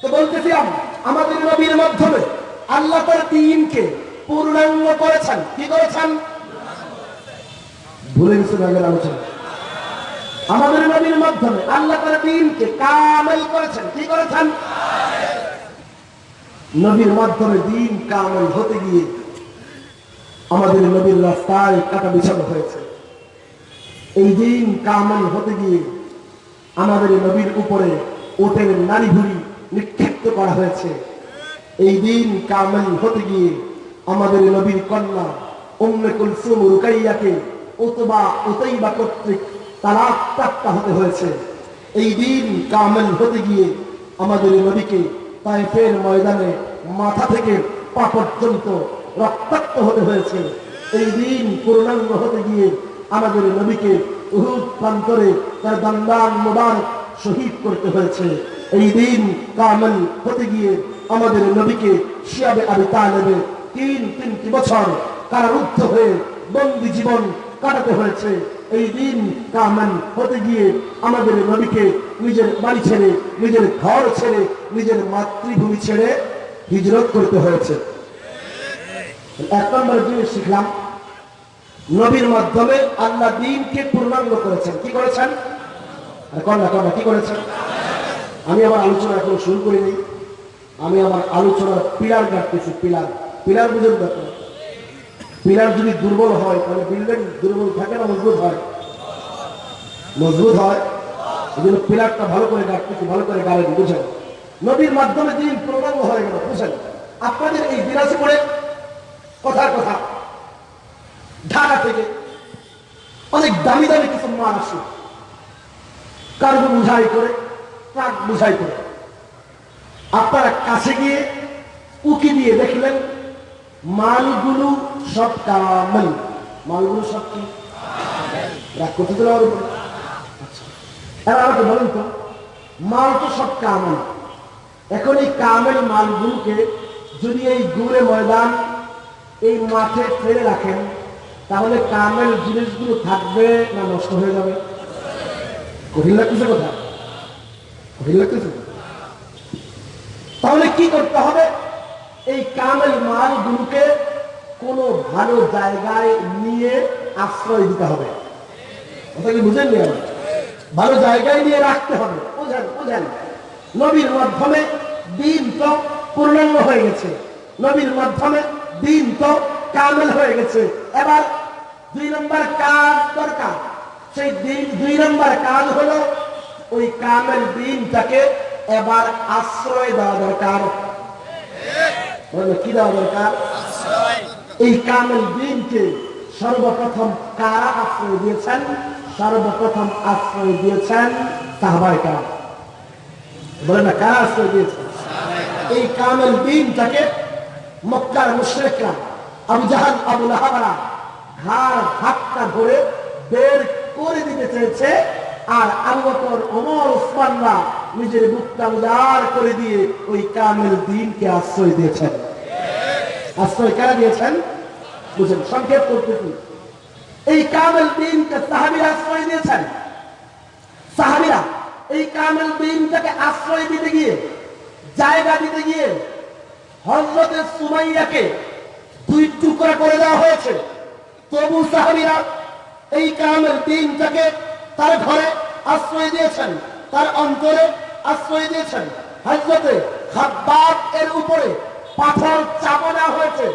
তো বলতেছিলাম, আমাদের নবীর মাধ্যমে আল্লাহ তার দিনকে পূর্ণাঙ্গ করেছেন। কি করেছেন? ভুলে গেছেন আগের আলোচনা। আমাদের নবীর মাধ্যমে আল্লাহ তার দিনকে কামেল করেছেন। কি করেছেন? নবীর মাধ্যমে দিন কামেল হতে গিয়ে আমাদের নবীর রাস্তায় কাটা বিছানো হয়েছে। এই দিন কামেল হতে গিয়ে আমাদের নবীর উপরে ওটের নারী ভুড়ি নিক্ষিপ্ত করা হয়েছে। এই দিন কামেল হতে গিয়ে আমাদের নবীর কন্যা উম্মে কুলসুম রুকাইয়াকে উতবা উতাইবা কর্তৃক তালাক প্রাপ্তা হতে হয়েছে। এই দিন কামেল হতে গিয়ে আমাদের নবীকে তাইফের ময়দানে মাথা থেকে পা পর্যন্ত রক্তাক্ত হতে হয়েছে। এই দিন পূর্ণাঙ্গ হতে গিয়ে আমাদের নবীকে উহুদ প্রান্তরে তার দন্দান মোবারক শহীদ করতে হয়েছে। এই দিন কামেল হতে গিয়ে আমাদের নবীকে শিয়াবে আবি তালেবে তিন তিনটি বছর কারারুদ্ধ হয়ে বন্দি জীবন কাটাতে হয়েছে। এই দিন কামেল হতে গিয়ে আমাদের নবীকে নিজের বাড়ি ছেড়ে, নিজের ঘর ছেড়ে, নিজের মাতৃভূমি ছেড়ে হিজরত করতে হয়েছে। এক নম্বর জিনিস শিখলাম, নবীর মাধ্যমে আল্লাহ দিনকে পূর্ণাঙ্গ করেছেন। কি করেছেন? কন্যা কন্যা কি করেছেন? আমি আমার আলোচনা এখন শুরু করিনি আমি আমার আলোচনার পিলার গাঁটতেছি পিলার। পিলার বুঝেন ব্যাপার পিলার যদি দুর্বল হয়, তাহলে বিল্ডিং দুর্বল থাকে না মজবুত হয়? মজবুত হয়। এই জন্য পিলারটা ভালো করে গাঁটতেছি ভালো করে গাড়েন বুঝেন। নবীর মাধ্যমে দিন পূর্ণাঙ্গ হয়ে গেল, বুঝেন। আপনাদের এই দিনাজপুরে কথার কথা। ঢাকা থেকে অনেক দামি দামি কিছু মাল আসে। কার্গো বুঝাই করে ট্রাক বুঝাই করে। আপনারা কাছে গিয়ে উকি দিয়ে দেখলেন, মালগুলো সব কামাল। মালগুলো সব কি। আমাকে বলেন তো, মাল তো সব কামাল। এখন এই কামেল মালগুলোকে যদি এই গুড়ে ময়দান, এই মাঠে ফেলে রাখেন, তাহলে কামেল জিনিসগুলো থাকবে না নষ্ট হয়ে যাবে? কঠিন লাগতেছে কথা। তাহলে কি করতে হবে? এই কামেল মালগুলোকে কোনো ভালো জায়গায় নিয়ে আশ্রয় দিতে হবে। বুঝেন ভালো জায়গায় নিয়ে রাখতে হবে। বুঝেন বুঝেন। নবীর মাধ্যমে দিন তো পূর্ণাঙ্গ হয়ে গেছে। নবীর মাধ্যমে দিন তো কামেল হয়ে গেছে। এবার দুই নম্বর কাজ দরকার। সেই দুই নম্বর কাজ হলো ওই কামেল দিনটাকে এবার আশ্রয় দেওয়া দরকার। কি দেওয়া দরকার? এই কামেল দিনকে সর্বপ্রথম কারা আশ্রয় দিয়েছেন? সর্বপ্রথম আশ্রয় দিয়েছেন সাহবাই কাম বলে না, কারা আশ্রয় দিয়েছেন? এই কামেল দিনটাকে মক্কার মুশরিকরা, আবু জাহাল, আবু লাহাবারা, ঘাড় হাতটা ধরে বের করে দিতে চেয়েছে আর আবু বকর, ওমর ওসমানরা নিজের বুকটা উদার করে দিয়ে ওই কামেল দিনকে আশ্রয় দিয়েছেন। আশ্রয় কারা দিয়েছেন? বুঝেন, সংক্ষেপ করতেছি। এই কামেল দিনকে সাহাবিরা আশ্রয় দিয়েছেন। সাহাবিরা, এই কামেল দিনটাকে আশ্রয় দিতে গিয়ে, জায়গা দিতে গিয়ে হজরতের সুমাইয়াকে দুই টুকরা করে দেওয়া হয়েছে। তবু সাহাবিরা এই কামেল দিনটাকে তার ঘরে আশ্রয় দিয়েছেন, তার অন্তরে আশ্রয় দিয়েছেন। হজরতে খাব্বাব এর উপরে পাথর চাপা দেওয়া হয়েছে।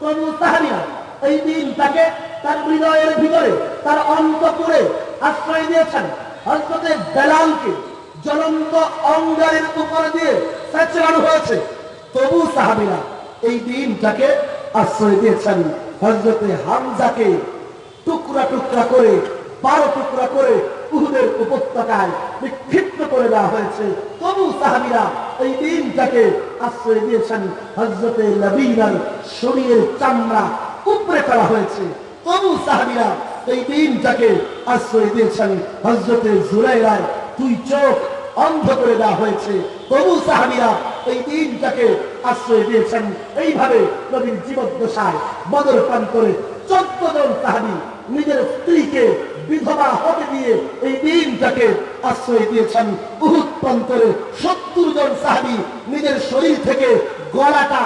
তবু সাহাবিরা এই দিনটাকে তার হৃদয়ের ভিতরে, তার অন্তপুরে আশ্রয় দিয়েছেন। হজরতে বেলালকে জ্বলন্ত অঙ্গারের উপরে দিয়ে স্যাচরানো হয়েছে। তবু সাহাবিরা এই দিনটাকে আশ্রয় দিয়েছেন। হজরতে হামজাকে টুকরা টুকরা করে, বারো টুকরা করে উহুদের উপত্যকায় বিক্ষিপ্ত করে দেওয়া হয়েছে। তবু সাহাবিরা এই দিনটাকে আশ্রয় দিয়েছেন হজরতে নবীনার শরীরের চামড়া উপরে ফেলা হয়েছে। তবু সাহাবিরা এই দিনটাকে আশ্রয় দিয়েছেন হজরতে জুরাইরায় দুই চোখ অন্ধ করে দেওয়া হয়েছে। তবু সাহাবিরা এই দিনটাকে আশ্রয় দিয়েছেন। এইভাবে নবীর জীবদ্দশায় বদর প্রান্তরে চোদ্দ জন সাহাবি নিজের স্ত্রীকে বিধবা হতে দিয়ে এই দিনটাকে আশ্রয় দিয়েছেন উহুদ প্রান্তরে সত্তর জন সাহাবি নিজের শরীর থেকে গলাটা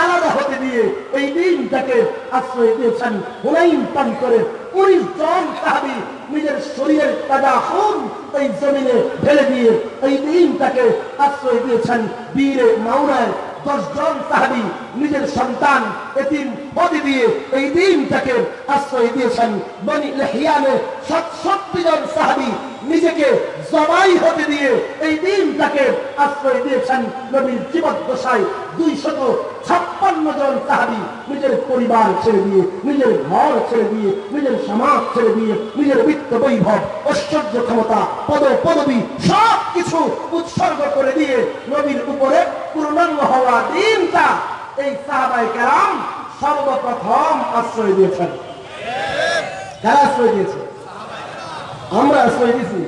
আলাদা হতে দিয়ে এই দিনটাকে আশ্রয় দিয়েছেন। হুনাইন প্রান্তরে উনিশ জন সাহাবি নিজের শরীরের তাজা খুন এই জমিনে ঢেলে দিয়ে এই দিনটাকে আশ্রয় দিয়েছেন। বীরে মাওনায় দশজন সাহাবি নিজের সন্তান এতিম হদি দিয়ে এই দিনটাকে আশ্রয় দিয়েছেন। বনি লেহিয়ানে সাতষট্টি জন সাহাবি নিজেকে জবাই হতে দিয়ে এই দিনটাকে আশ্রয় দিয়েছেন। নবীর জীবদ্দশায় দুই শত ছাপ্পান্ন জন সাহাবি নিজের পরিবার ছেড়ে দিয়ে, নিজের ঘর ছেড়ে দিয়ে, নিজের সমাজ ছেড়ে দিয়ে, নিজের বিত্ত বৈভব, ঐশ্বর্য ক্ষমতা, পদ পদবী সব কিছু উৎসর্গ করে দিয়ে নবীর উপরে পূর্ণাঙ্গ হওয়া দিনটা এই সাহাবাই কেরাম সর্বপ্রথম আশ্রয় দিয়েছেন। কারা আশ্রয় দিয়েছে? আমরা আশ্রয় দিয়েছি।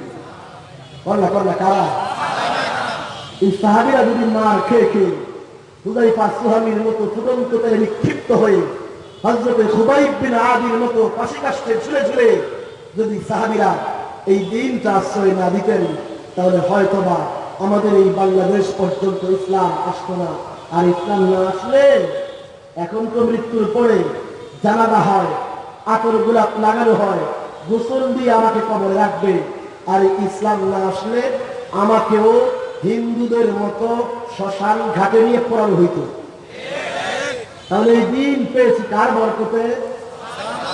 কারা? এই সাহাবিরা যদি মার খেয়ে খেয়ে হুদাইফা সুহামির মতো নিক্ষিপ্ত হয়ে হজরতে খুবাইব বিন আদির মতো পাশে কাষ্টে ঝুলে ঝুলে যদি সাহাবিরা এই দিনটা আশ্রয় না দিতেন, তাহলে হয়তোবা আমাদের এই বাংলাদেশ পর্যন্ত ইসলাম আসতো না। আর ইসলাম না আসলে এখন তো মৃত্যুর পরে জানাবা হয়, আতর গোলাপ লাগানো হয়, গোসল দিয়ে আমাকে কবরে রাখবে। আর ইসলাম না আসলে আমাকেও হিন্দুদের মতো শ্মশান ঘাটে নিয়ে পড়ানো হইত। তাহলে এই দিন পেয়েছি কার বরকতে?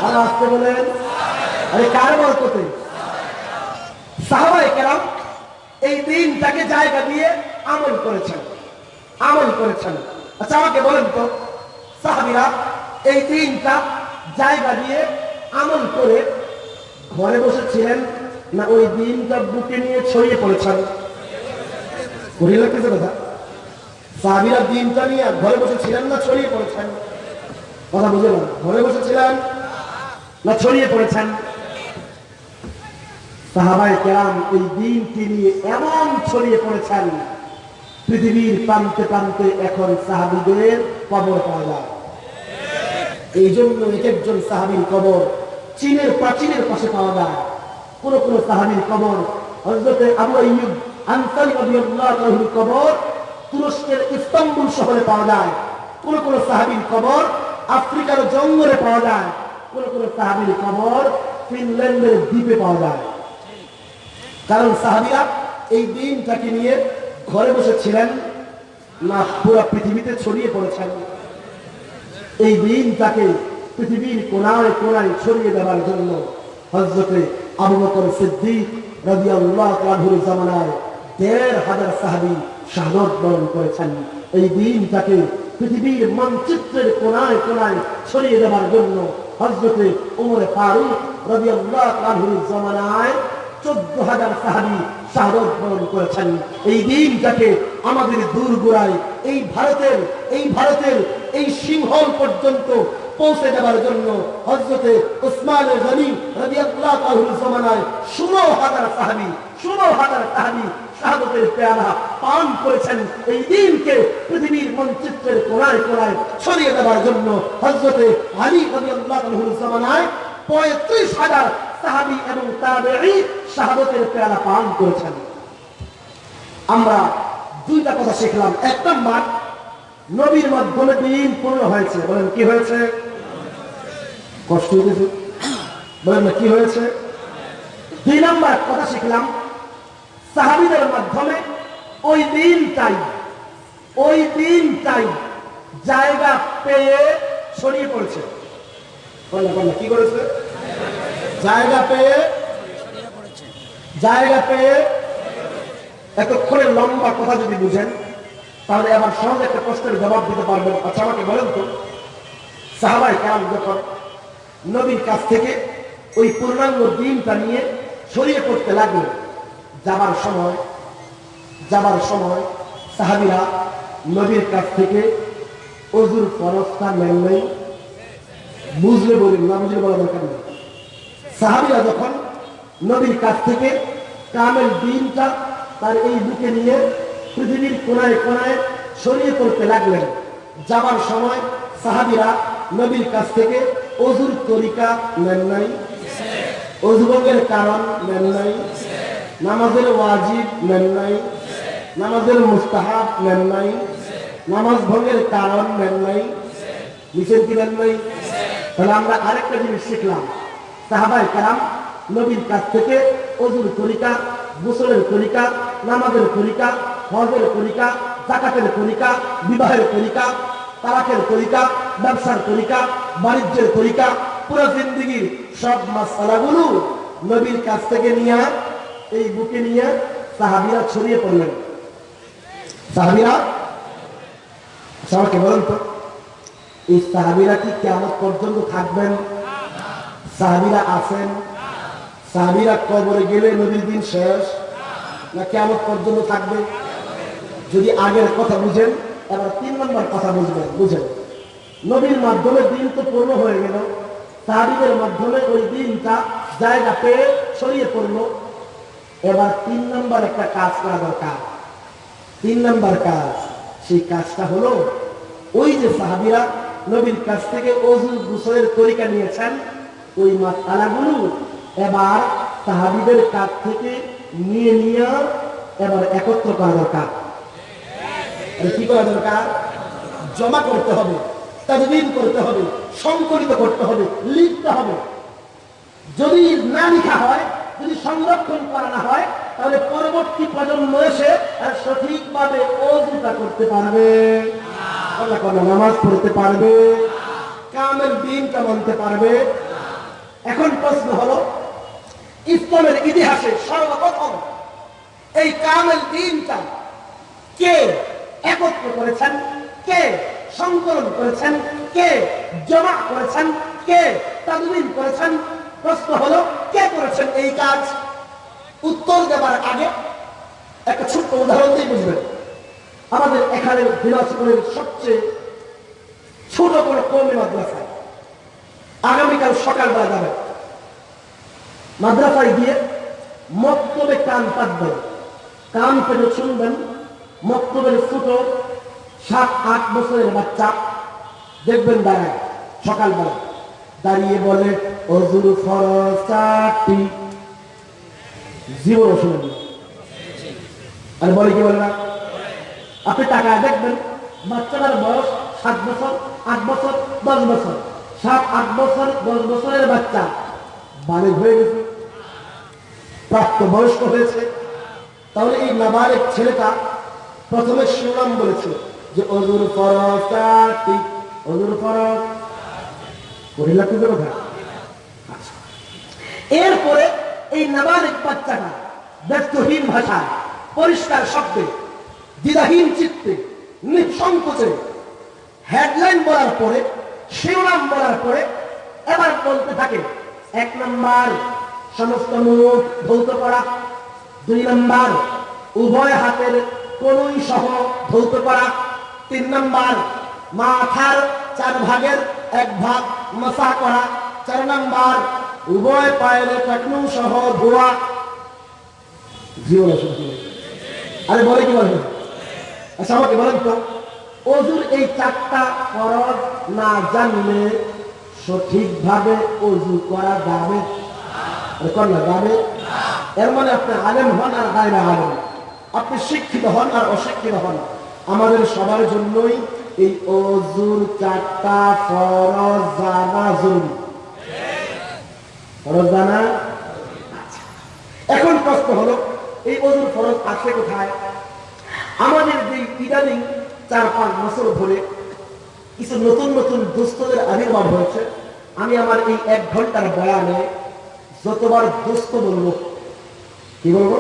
আর আসতে বলেন, আরে কার বরকতে? সাহাবাই কেরাম এই দিনটাকে জায়গা দিয়ে আমল করেছেন। আমল করেছেন। আচ্ছা আমাকে বলেন তো, সাহাবিরা এই দিনটা জায়গা দিয়ে আমল করে ঘরে বসেছিলেন না ওই দিনটা বুকে নিয়ে ছড়িয়ে পড়েছেন? ঘুরিয়ে লাগতেছে কথা? সাহাবিরা দিনটা নিয়ে ঘরে বসেছিলেন না ছড়িয়ে পড়েছেন? কথা বুঝে না ঘরে বসেছিলেন না ছড়িয়ে পড়েছেন? সাহাবাই কেরাম এই দিনটি নিয়ে এমন ছড়িয়ে পড়েছেন, পৃথিবীর প্রান্তে প্রান্তে এখন সাহাবিদের কবর পাওয়া যায়। এই জন্য এক একজন সাহাবির কবর চীনের প্রাচীনের পাশে পাওয়া যায়। কোন কোন সাহাবির কবর হজরতে আবু আইয়ুব আনসারি রাদিয়াল্লাহু কবর তুরস্কের ইস্তাম্বুল শহরে পাওয়া যায়। কোন কোন সাহাবির কবর আফ্রিকার জঙ্গলে পাওয়া যায়। কোন কোন সাহাবির কবর ফিনল্যান্ডের দ্বীপে পাওয়া যায়। কারণ সাহাবিরা এই দিনটাকে নিয়ে ঘরে বসেছিলেন না, পুরো পৃথিবীতে ছড়িয়ে পড়েছেন। এই দিনটাকে পৃথিবীর কোনায় কোনায় ছড়িয়ে দেওয়ার জন্য হজরতে আবু বকর সিদ্দিক তাআলার জামানায় দেড় হাজার সাহাবী শাহাদত বরণ করেছেন। এই দিনটাকে পৃথিবীর মানচিত্রের কোনায় কোনায় ছড়িয়ে দেওয়ার জন্য হজরতে উমরে ফারুক রাদিয়াল্লাহু তাআলার জামানায় চোদ্দ হাজার সাহাবি শাহাদত বরণ করেছেন। এই দিনটাকে আমাদের দূর গোড়ায় এই ভারতের এই ভারতের এই সিংহল পর্যন্ত পৌঁছে দেওয়ার জন্য হজরতে গনি রাদিয়াল্লাহু তাআলার জামানায় 16 হাজার সাহাবী 16 হাজার সাহাবী শাহাদতের পেয়ালা পান করেছেন। এই দিনকে পৃথিবীর মানচিত্রের কোনায় কোনায় ছড়িয়ে দেওয়ার জন্য হজরতে আলী রাদিয়াল্লাহু তাআলার জামানায় পঁয়ত্রিশ হাজার সাহাবী এবং তাবেঈ শাহাদতের পেয়ালা পান করেছেন। আমরা দুইটা কথা শিখলাম। এক নম্বর, নবীর মাধ্যমে দিন পূর্ণ হয়েছে। বলেন, কি হয়েছে? কষ্ট হয়েছে। বলেন কি হয়েছে? দুই নম্বর কথা শিখলাম, সাহাবিদের মাধ্যমে ওই দিনটাই ওই দিনটাই জায়গা পেয়ে ছড়িয়ে পড়েছে। বললা বললা কি করেছে? জায়গা পেয়ে জায়গা পেয়ে এতক্ষণের লম্বা কথা যদি বুঝেন, তাহলে আবার সহজ একটা প্রশ্নের জবাব দিতে পারবেন। আচ্ছা আমাকে বলেন তো সাহাবাই কাল যখন নবীর কাছ থেকে ওই পূর্ণাঙ্গ দিনটা নিয়ে ছড়িয়ে পড়তে লাগল, যাবার সময় যাবার সময় সাহাবিরা নবীর কাছ থেকে অজুর ফরস্তা নাই। বুঝলে বলি, না বুঝলে বলা দরকার নেই। সাহাবিরা যখন নবীর কাছ থেকে কামের দিনটা তার এই বুকে নিয়ে পৃথিবীর কোনায় কোনায় ছড়িয়ে পড়তে লাগলেন, যাবার সময় সাহাবিরা নবীর কাছ থেকে অজুর তরিকা নেন নাই অজুভঙ্গের কারণ নেন নাই, নামাজের ওয়াজিব নেন নাই, নামাজের মুস্তাহাব নেন নাই, নামাজ ভঙ্গের কারণ নেন নাই নিচের কি নেন নাই? তাহলে আমরা আরেকটা জিনিস শিখলাম। সাহাবাই কারাম নবীর কাছ থেকে অজুর তরিকা, গোসলের তরিকা, নামাজের তরিকা, হজের তরিকা জাকাতের তরিকা, বিবাহের তরিকা, তালাকের তরিকা, ব্যবসার তরিকা, বাণিজ্যের তরিকা, পুরো জিন্দিগির সব মাসালাগুলো নবীর কাছ থেকে নিয়ে এই বুকে নিয়ে সাহাবিরা ছড়িয়ে পড়লেন। সাহাবিরা আমাকে বলেন তো। এই সাহাবিরা কি কেমন পর্যন্ত থাকবেন? সাহাবিরা আছেন? সাহাবিরা কবরে গেলে নদীর দিন শেষ? না কেমন পর্যন্ত থাকবে? যদি আগের কথা বুঝেন, এবার তিন নম্বর কথা বুঝবেন, বুঝেন। নবীর মাধ্যমে দিন তো পূর্ণ হয়ে গেল। সাহাবিদের মাধ্যমে ওই দিনটা জায়গা পেয়ে ছড়িয়ে পড়ল। এবার তিন নম্বর একটা কাজ করা দরকার। তিন নম্বর কাজ, সেই কাজটা হলো, ওই যে সাহাবিরা নবীর কাছ থেকে অজুর গুসলের তরিকা নিয়েছেন। ওই মাতালাগুলো এবার সাহাবিদের কাছ থেকে নিয়ে নিয়ে এবার একত্র করা দরকার। কি করা দরকার? জমা করতে হবে তাদবিন করতে হবে, সংকলিত করতে হবে, লিখতে হবে। যদি না লিখা হয়, যদি সংরক্ষণ করা না হয়, তাহলে পরবর্তী প্রজন্ম এসে সঠিকভাবে অজুটা করতে পারবে। আল্লাহ করে নামাজ পড়তে পারবে? কামের দিনটা মানতে পারবে? এখন প্রশ্ন হলো, ইসলামের ইতিহাসে সর্বপ্রথম এই কামেল দিনটা কে একত্র করেছেন? কে সংকলন করেছেন? কে জমা করেছেন? কে তাদবিন করেছেন? প্রশ্ন হলো, কে করেছেন এই কাজ? উত্তর দেবার আগে একটা ছোট্ট উদাহরণ দিয়ে বুঝবেন। আমাদের এখানে দিনাজপুরের সবচেয়ে ছোট বড় কমে মাদ্রাসায় আগামীকাল সকালবেলা যাবে। মাদ্রাসায় গিয়ে মক্তবে কান পাতবেন। কান পেটে শুনবেন, মক্তবের ছোট সাত, আট বছরের বাচ্চা দেখবেন দাঁড়ায় সকালবেলা দাঁড়িয়ে বলে, অজুর ফরজ জীবন শুনেন। আর বলে কি বলে না? আপনি টাকা দেখবেন, বাচ্চাটার বয়স সাত বছর, আট বছর, দশ বছর। সাত, আট বছর, দশ বছরের বাচ্চা। বাড়ি হয়ে গেছে। প্রাপ্ত বয়স্ক হয়েছে। তাহলে এই নাবালেক ছেলেটা প্রথমে শিরোনাম বলেছিল যে, অজুর ফরজ চারটি অজুর ফরজ। কথা আচ্ছা। এরপরে এই নাবালিক বাচ্চাটা ব্যর্থহীন ভাষায়, পরিষ্কার শব্দে দ্বিধাহীন চিত্তে, নিঃসংকোচে। হেডলাইন বলার পরে, শিরোনাম বলার পরে, এবার বলতে থাকে, এক নম্বর, সমস্ত মুখ ধৌত করা। দুই নম্বর, উভয় হাতের কোনই সহ ধৌত করা। তিন নম্বর, মাথার চার ভাগের এক ভাগ মশা করা। চার নম্বর, উভয় পায়ের টাকনু সহ ধোয়া। জীবন আরে বলে কি বলবেন আচ্ছা আমাকে বলেন তো অজুর এই চারটা ফরজ না জানলে সঠিকভাবে অজু করা যাবে? আরে না, যাবে? এর মানে আপনি আলেম হন আর গায়রা আলেম। আপনি শিক্ষিত হন আর অশিক্ষিত হন। আমাদের সবার জন্যই এই অজুর চারটা ফরজ জানা জরুরি। ফরজ জানা? আচ্ছা। এখন প্রশ্ন হলো, এই অজুর ফরজ আছে কোথায়? আমাদের যে ইদানিং চার পাঁচ বছর ধরে কিছু নতুন নতুন দুস্থদের আবির্ভাব হয়েছে। আমি আমার এই এক ঘণ্টার বয়ানে যতবার দুস্থ বলব, কি বলব?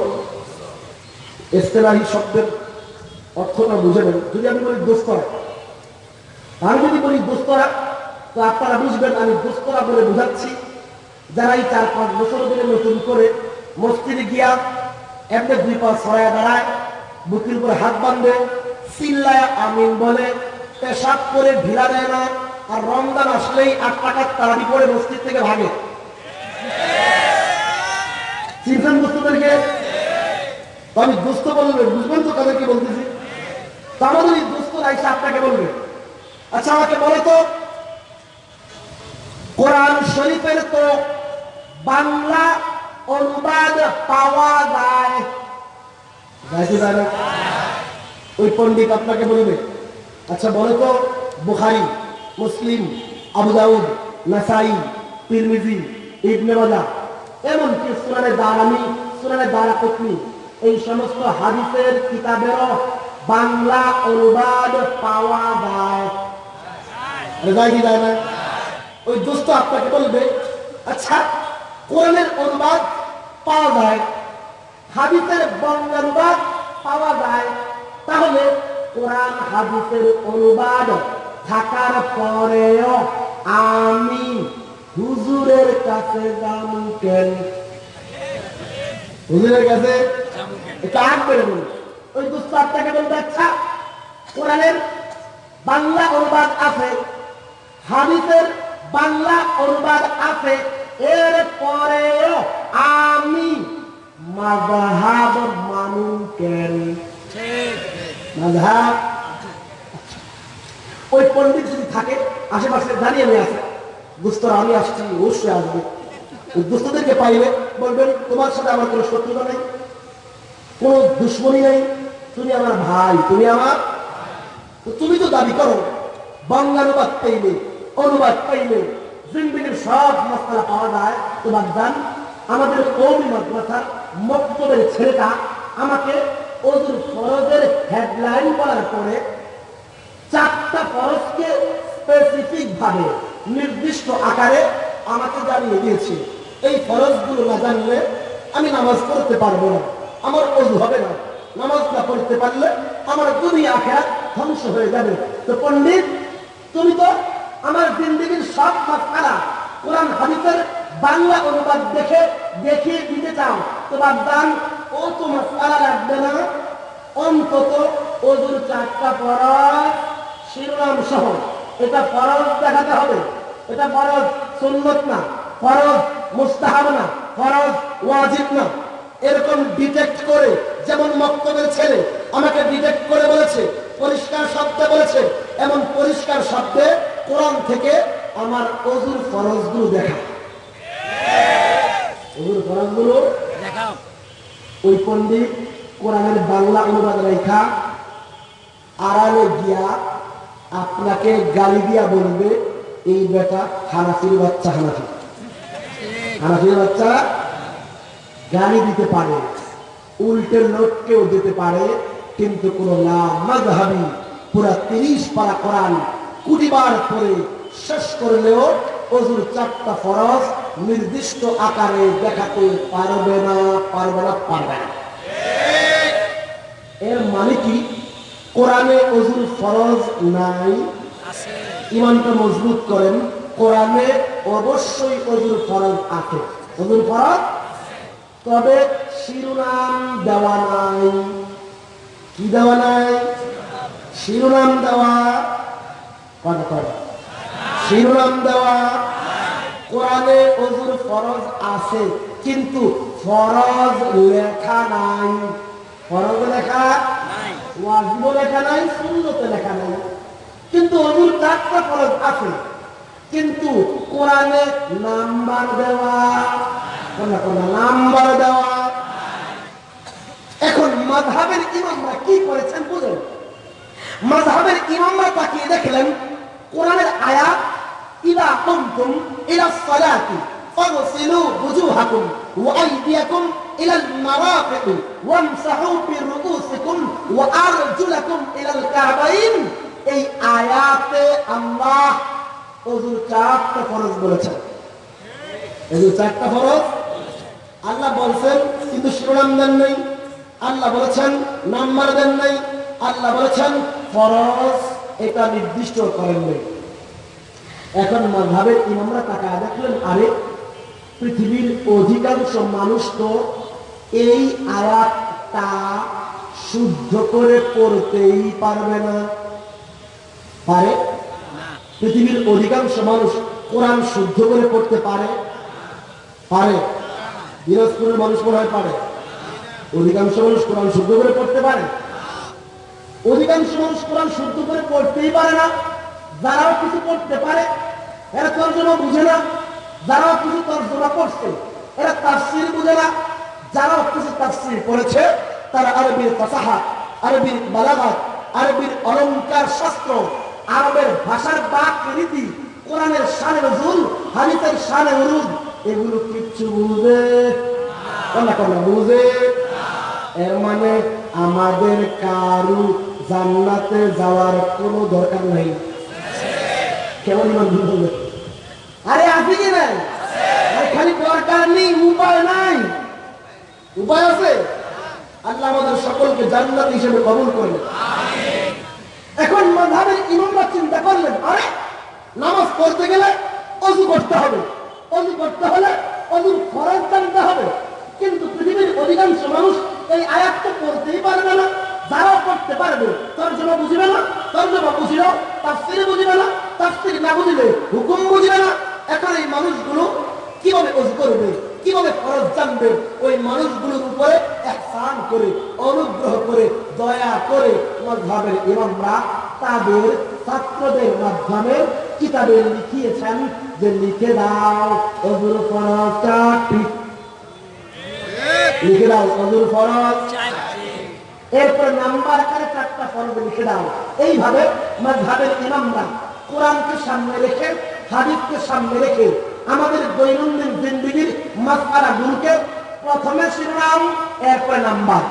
এস্তেলাহি শব্দের অর্থটা বুঝে নেন। যদি আমি বলি দোস্তরা আমি যদি বলি দোস্তরা তো আপনারা বুঝবেন আমি দোস্তরা বলে বুঝাচ্ছি। যারা এই চার পাঁচ বছর ধরে নতুন করে মসজিদে গিয়া এমনি দুই পা ছড়ায় দাঁড়ায় বুকের উপরে হাত বাঁধে, চিল্লায় আমিন বলে, পেশাব করে ঢিলা দেয় না, আর রমজান আসলেই আট টাকার তাড়াড়ি করে মসজিদ থেকে ভাগে। আমি বলবে, বুঝবেন তো তাদেরকে বলতেছি? আমাদের এই দোস্তরা আপনাকে বলবে। আচ্ছা আমাকে বলো তো, কোরআন শরীফের তো বাংলা অনুবাদ পাওয়া যায় ওই পণ্ডিত আপনাকে বলবে আচ্ছা বলো তো, বুখারি, মুসলিম, আবু দাউদ, নাসাই, তিরমিজি, ইবনে মাজা এমনকি সুনানে দারামি, সুনানে দারাকুতনি, এই সমস্ত হাদিসের কিতাবেরও বাংলা অনুবাদ পাওয়া যায়। যায় না? ওই দোস্ত আপনাকে বলবে আচ্ছা কোরআনের অনুবাদ পাওয়া যায় হাদিসের বঙ্গানুবাদ পাওয়া যায়, তাহলে কোরআন হাদিসের অনুবাদ থাকার পরেও আমি হুজুরের কাছে যাম কেন? হুজুরের কাছে আগ বেড়ে বলুন। ওই আপনাকে বলবে আচ্ছা কোরআনের বাংলা অনুবাদ আছে, হাদিসের বাংলা অনুবাদ আছে, এর পরেও আমি মাযহাব মানু কেন? মাযহাব? ওই পণ্ডিত যদি থাকে আশেপাশে দাঁড়িয়ে নিয়ে আসে দুস্তরা আমি আসছি অবশ্যই আসবে। দুস্তদেরকে পাইলে বলবেন তোমার সাথে আমার কোনো শত্রুতা নেই কোনো দুশ্মনী নেই। তুমি আমার ভাই তুমি আমার তুমি তো দাবি করো বাংলানুবাদ পাইলে অনুবাদ পাইলে জিন্দিগির সব মশলা পাওয়া যায়। তোমার দান আমাদের কৌমি মাদ্রাসার মক্তবের ছেলেটা আমাকে ওজুর ফরজের হেডলাইন বলার পরে চারটা ফরজকে স্পেসিফিক ভাবে, নির্দিষ্ট আকারে আমাকে জানিয়ে দিয়েছে। এই ফরজগুলো না জানলে আমি নামাজ পড়তে পারব না। আমার অজু হবে না। নামাজ না পড়তে পারলে আমার দুনিয়া, আখেরাত ধ্বংস হয়ে যাবে। তো পণ্ডিত, তুমি তো আমার জিন্দগির সব মাসালা কোরআন হাদিসের বাংলা অনুবাদ দেখে, দেখিয়ে দিতে চাও তোমার দান ও তো মাসালা রাখবে না। অন্তত ওজুর চারটা ফরজ শিরোনাম সহ। এটা ফরজ দেখাতে হবে। এটা ফরজ সুন্নত না। ফরজ মুস্তাহাব না। ফরজ ওয়াজিব না। এরকম ডিটেক্ট করে, যেমন মক্তবের ছেলে আমাকে ডিটেক্ট করে বলেছে, পরিষ্কার শব্দে বলেছে, এমন পরিষ্কার শব্দে কোরআন থেকে আমার অজুর ফরজগুলো দেখা। ফরজগুলো দেখাও। ওই পণ্ডিত কোরআনের বাংলা অনুবাদ লেখা আড়ালে গিয়া আপনাকে গালি দিয়া বলবে এই বেটা হানাফির বাচ্চা হানাফি। হানাফির বাচ্চা গালি দিতে পারে উল্টে লোককেও দিতে পারে কিন্তু কোন মাঝহাবি পুরা তিরিশ পারা কোরআন কুড়িবার পরে শেষ করলেও অজুর চারটা ফরজ নির্দিষ্ট আকারে দেখাতে পারবে না পারবে না পারবে না। এর মানে কি? কোরআনে অজুর ফরজ নাই। ইমানটা মজবুত করেন। কোরআনে অবশ্যই অজুর ফরজ আছে। অজুর ফরজ? তবে শিরোনাম দেওয়া নাই। কি দেওয়া নাই? শিরোনাম দেওয়া। কথা শিরোনাম দেওয়া। কোরআনে অজুর ফরজ আছে কিন্তু ফরজ লেখা নাই। ফরজ লেখা নাই। লেখা নাই সুন্নতে লেখা নাই। কিন্তু অজুর চারটা ফরজ আছে কিন্তু কোরআনে নাম্বার দেওয়া নাম্বার দেওয়া এখন মাযহাবের ইমামরা কি করেছেন বুঝেন? মাযহাবের ইমামরা তাকিয়ে দেখলেন কোরআনের আয়াত ইদা কুমতুম ইলা সালাতি فاغسلوا وجوهكم وأيديكم إلى المرافق وامسحوا برؤوسكم وأرجلكم إلى الكعبين এই আয়াতে আল্লাহ অজুর চারটা ফরজ বলেছেন অজুর চারটা ফরজ আল্লাহ বলছেন কিন্তু শিরোনাম দেন নাই আল্লাহ বলেছেন নাম্বার দেন নাই আল্লাহ বলেছেন ফরজ এটা নির্দিষ্ট করেন নাই এখন মাঝহাবের ইমামরা তাকায় দেখলেন, আরে, পৃথিবীর অধিকাংশ মানুষ তো এই আয়াতটা শুদ্ধ করে পড়তেই পারবে না। পারে? পৃথিবীর অধিকাংশ মানুষ কোরআন শুদ্ধ করে পড়তে পারে? পারে? দিনাজপুরের মানুষ মনে হয় পারে। অধিকাংশ মানুষ কোরআন শুদ্ধ করে পড়তে পারে। অধিকাংশ মানুষ কোরআন শুদ্ধ করে পড়তেই পারে না। যারাও কিছু পড়তে পারে, এরা তর্জমা বুঝে না, যারাও কিছু তর্জমা করছে, এরা তাফসির বুঝে না যারা কিছু তাফসির পড়েছে তারা আরবির ফাসাহা আরবির বালাগাত, আরবির অলংকার শাস্ত্র, আরবের ভাষার বাক রীতি, কোরআনের সানে নজুল, হাদিসের শানে উরুদ এগুলো কিচ্ছু বুঝে কোনটা কোনটা বুঝে এর মানে আমাদের কারু জান্নাতে যাওয়ার কোনো দরকার নাই। কেমন ইমান বুঝবে আরে আছে কি নাই? খালি দরকার নেই, উপায় নাই। উপায় আছে? আল্লাহ আমাদের সকলকে জান্নাত হিসেবে কবুল করলেন এখন মাধাবের ইমামরা চিন্তা করলেন, আরে নামাজ পড়তে গেলে অজু করতে হবে। অজু করতে হলে অজুর ফরজ জানতে হবে। কিন্তু পৃথিবীর অধিকাংশ মানুষ এই আয়াত তো পড়তেই পারবে না। যারা পড়তে পারবে তর্জমা বুঝবে না তর্জমা বুঝিল তাফসির বুঝবে না, তাফসির না বুঝলে হুকুম বুঝবে না। এখন এই মানুষগুলো কীভাবে অজু করবে, কীভাবে ফরজ জানবে, ওই মানুষগুলোর উপরে একসান করে, অনুগ্রহ করে, দয়া করে মজহাবের ইমামরা তাদের ছাত্রদের মাধ্যমে কিতাবে লিখিয়েছেন যে লিখে দাও অজুর ফরজটা ঠিক লিখে দাও অজুর ফরজ এরপর নাম্বার আকারে চারটা ফরজ লিখে দাও। এইভাবে মজহাবের ইমামরা কোরআনকে সামনে রেখে, হাদিসকে সামনে রেখে আমাদের দৈনন্দিন জিন্দিগির মাসালা গুলোকে প্রথমে শিরোনাম, এরপর নাম্বার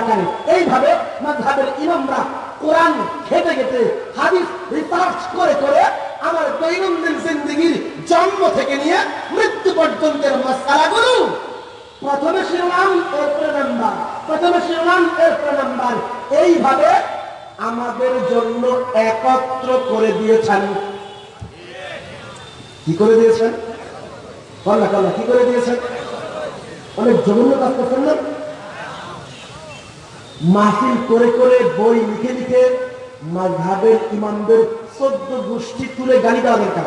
আকারে। এইভাবে মাযহাবের ইমামরা কোরআন ঘেটে খেতে হাদিস রিসার্চ করে করে আমার দৈনন্দিন জিন্দিগির জন্ম থেকে নিয়ে মৃত্যু পর্যন্তের মাসালাগুলো প্রথমে শিরোনাম, এরপরে নাম্বার। প্রথমে শিরোনাম, এরপরে নাম্বার। এইভাবে আমাদের জন্য একত্র করে দিয়েছেন। কি করে দিয়েছেন? কল্লা কল্লা কি করে দিয়েছেন? অনেক জঘন্য কাজ করছেন না? মাহফিল করে করে বই লিখে লিখে মাঝহাবের ইমামদের চোদ্দ গোষ্ঠী তুলে গালি দেওয়া দরকার।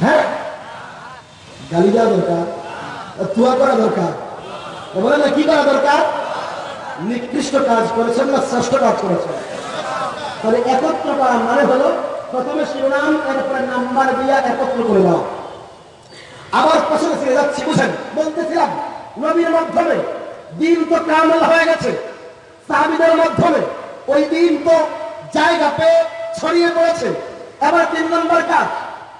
হ্যাঁ? গালি দেওয়া দরকার। তুয়া করা দরকার। বলে না, কি করা দরকার? নিকৃষ্ট কাজ করেছেন না শ্রেষ্ঠ কাজ করেছেন? তাহলে একত্র করা মানে হলো প্রথমে শিরোনাম, এরপরে নাম্বার দিয়া একত্র করে দাও আবার পেছনে ফিরে যাচ্ছি, বুঝেন, বলতেছিলাম, নবীর মাধ্যমে দিন তো কামল হয়ে গেছে। সাহাবিদের মাধ্যমে ওই দিন তো জায়গা পেয়ে ছড়িয়ে পড়েছে। এবার তিন নম্বর কাজ,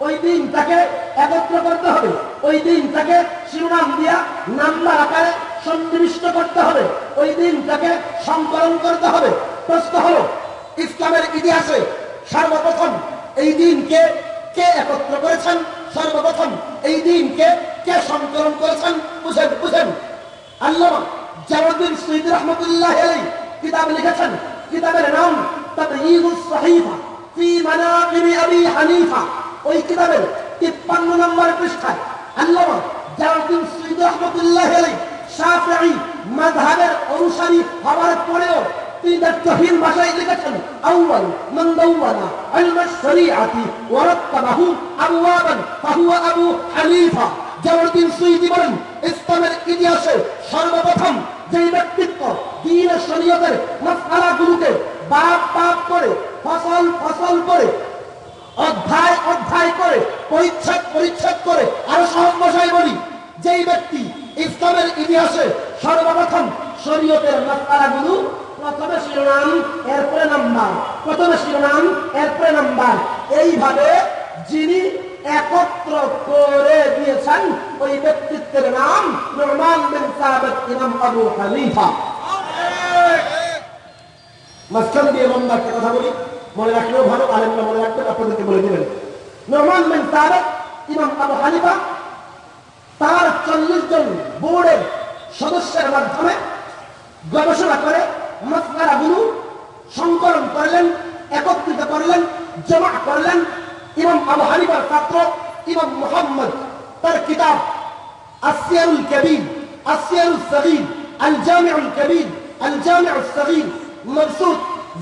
ওই দিনটাকে একত্র করতে হবে। ওই দিনটাকে শিরোনাম দিয়া নাম্বার আকারে সন্নিবিষ্ট করতে হবে। ওই দিনটাকে সংকলন করতে হবে। প্রশ্ন হলো, ইসলামের ইতিহাসে সর্বপ্রথম এই দিনকে কে একত্র করেছেন? সর্বপ্রথম এই দিনকে কে সংকলন করেছেন? বুঝেন বুঝেন। আল্লাহ জামালউদ্দিন সৈয়দ রহমতুল্লাহ কিতাব লিখেছেন, কিতাবের নাম তাবয়ীনুস সহিফা ফি মানাকিব আবি হানিফা। ওই কিতাবের 53 নম্বর পৃষ্ঠায় আল্লাহ জামালউদ্দিন সৈয়দ রহমতুল্লাহ আলাইহি শাফিঈ মাযহাবের অনুসারী হওয়ার পরেও তিনি তার লিখেছেন, আউয়াল মান দাওয়ানা ইলম শরীআতি ওয়া আবু হানিফা। জালালউদ্দিন সুয়ুতি বলেন, ইসলামের ইতিহাসে সর্বপ্রথম যেই ব্যক্তিত্ব দিন শরীয়তের মাসআলাগুলোকে বাপ বাপ করে, ফসল ফসল করে, অধ্যায় অধ্যায় করে, পরিচ্ছেদ পরিচ্ছেদ করে, আরও সহজ ভাষায় বলি, যেই ব্যক্তি ইসলামের ইতিহাসে সর্বপ্রথম শরীয়তের মাসআলাগুলো, প্রথমে শিরোনাম, এরপরে নাম্বার, প্রথমে শিরোনাম, এরপরে নাম্বার, এইভাবে যিনি একত্র করে দিয়েছেন ওই ব্যক্তিত্বের নাম নোমান বিন সাবেত ইমাম আবু হানিফা। দিয়ে কথা বলি। মনে রাখলেও ভালো, আলেমরা মনে রাখবেন, আপনাদেরকে বলে দিবেন। নোমান বিন ইমাম আবু হানিফা, তার চল্লিশ জন বোর্ডের সদস্যের মাধ্যমে গবেষণা করে মাসলাগুলো সংকলন করলেন, একত্রিত করলেন, জমা করলেন ইমাম আবু হানিফার ছাত্র, ইমাম মোহাম্মদ, তার কিতাব আসিয়ারুল কবির আসিয়ারুল সগীর আল জামিউল কবির আল জামিউল সগীর মবসুত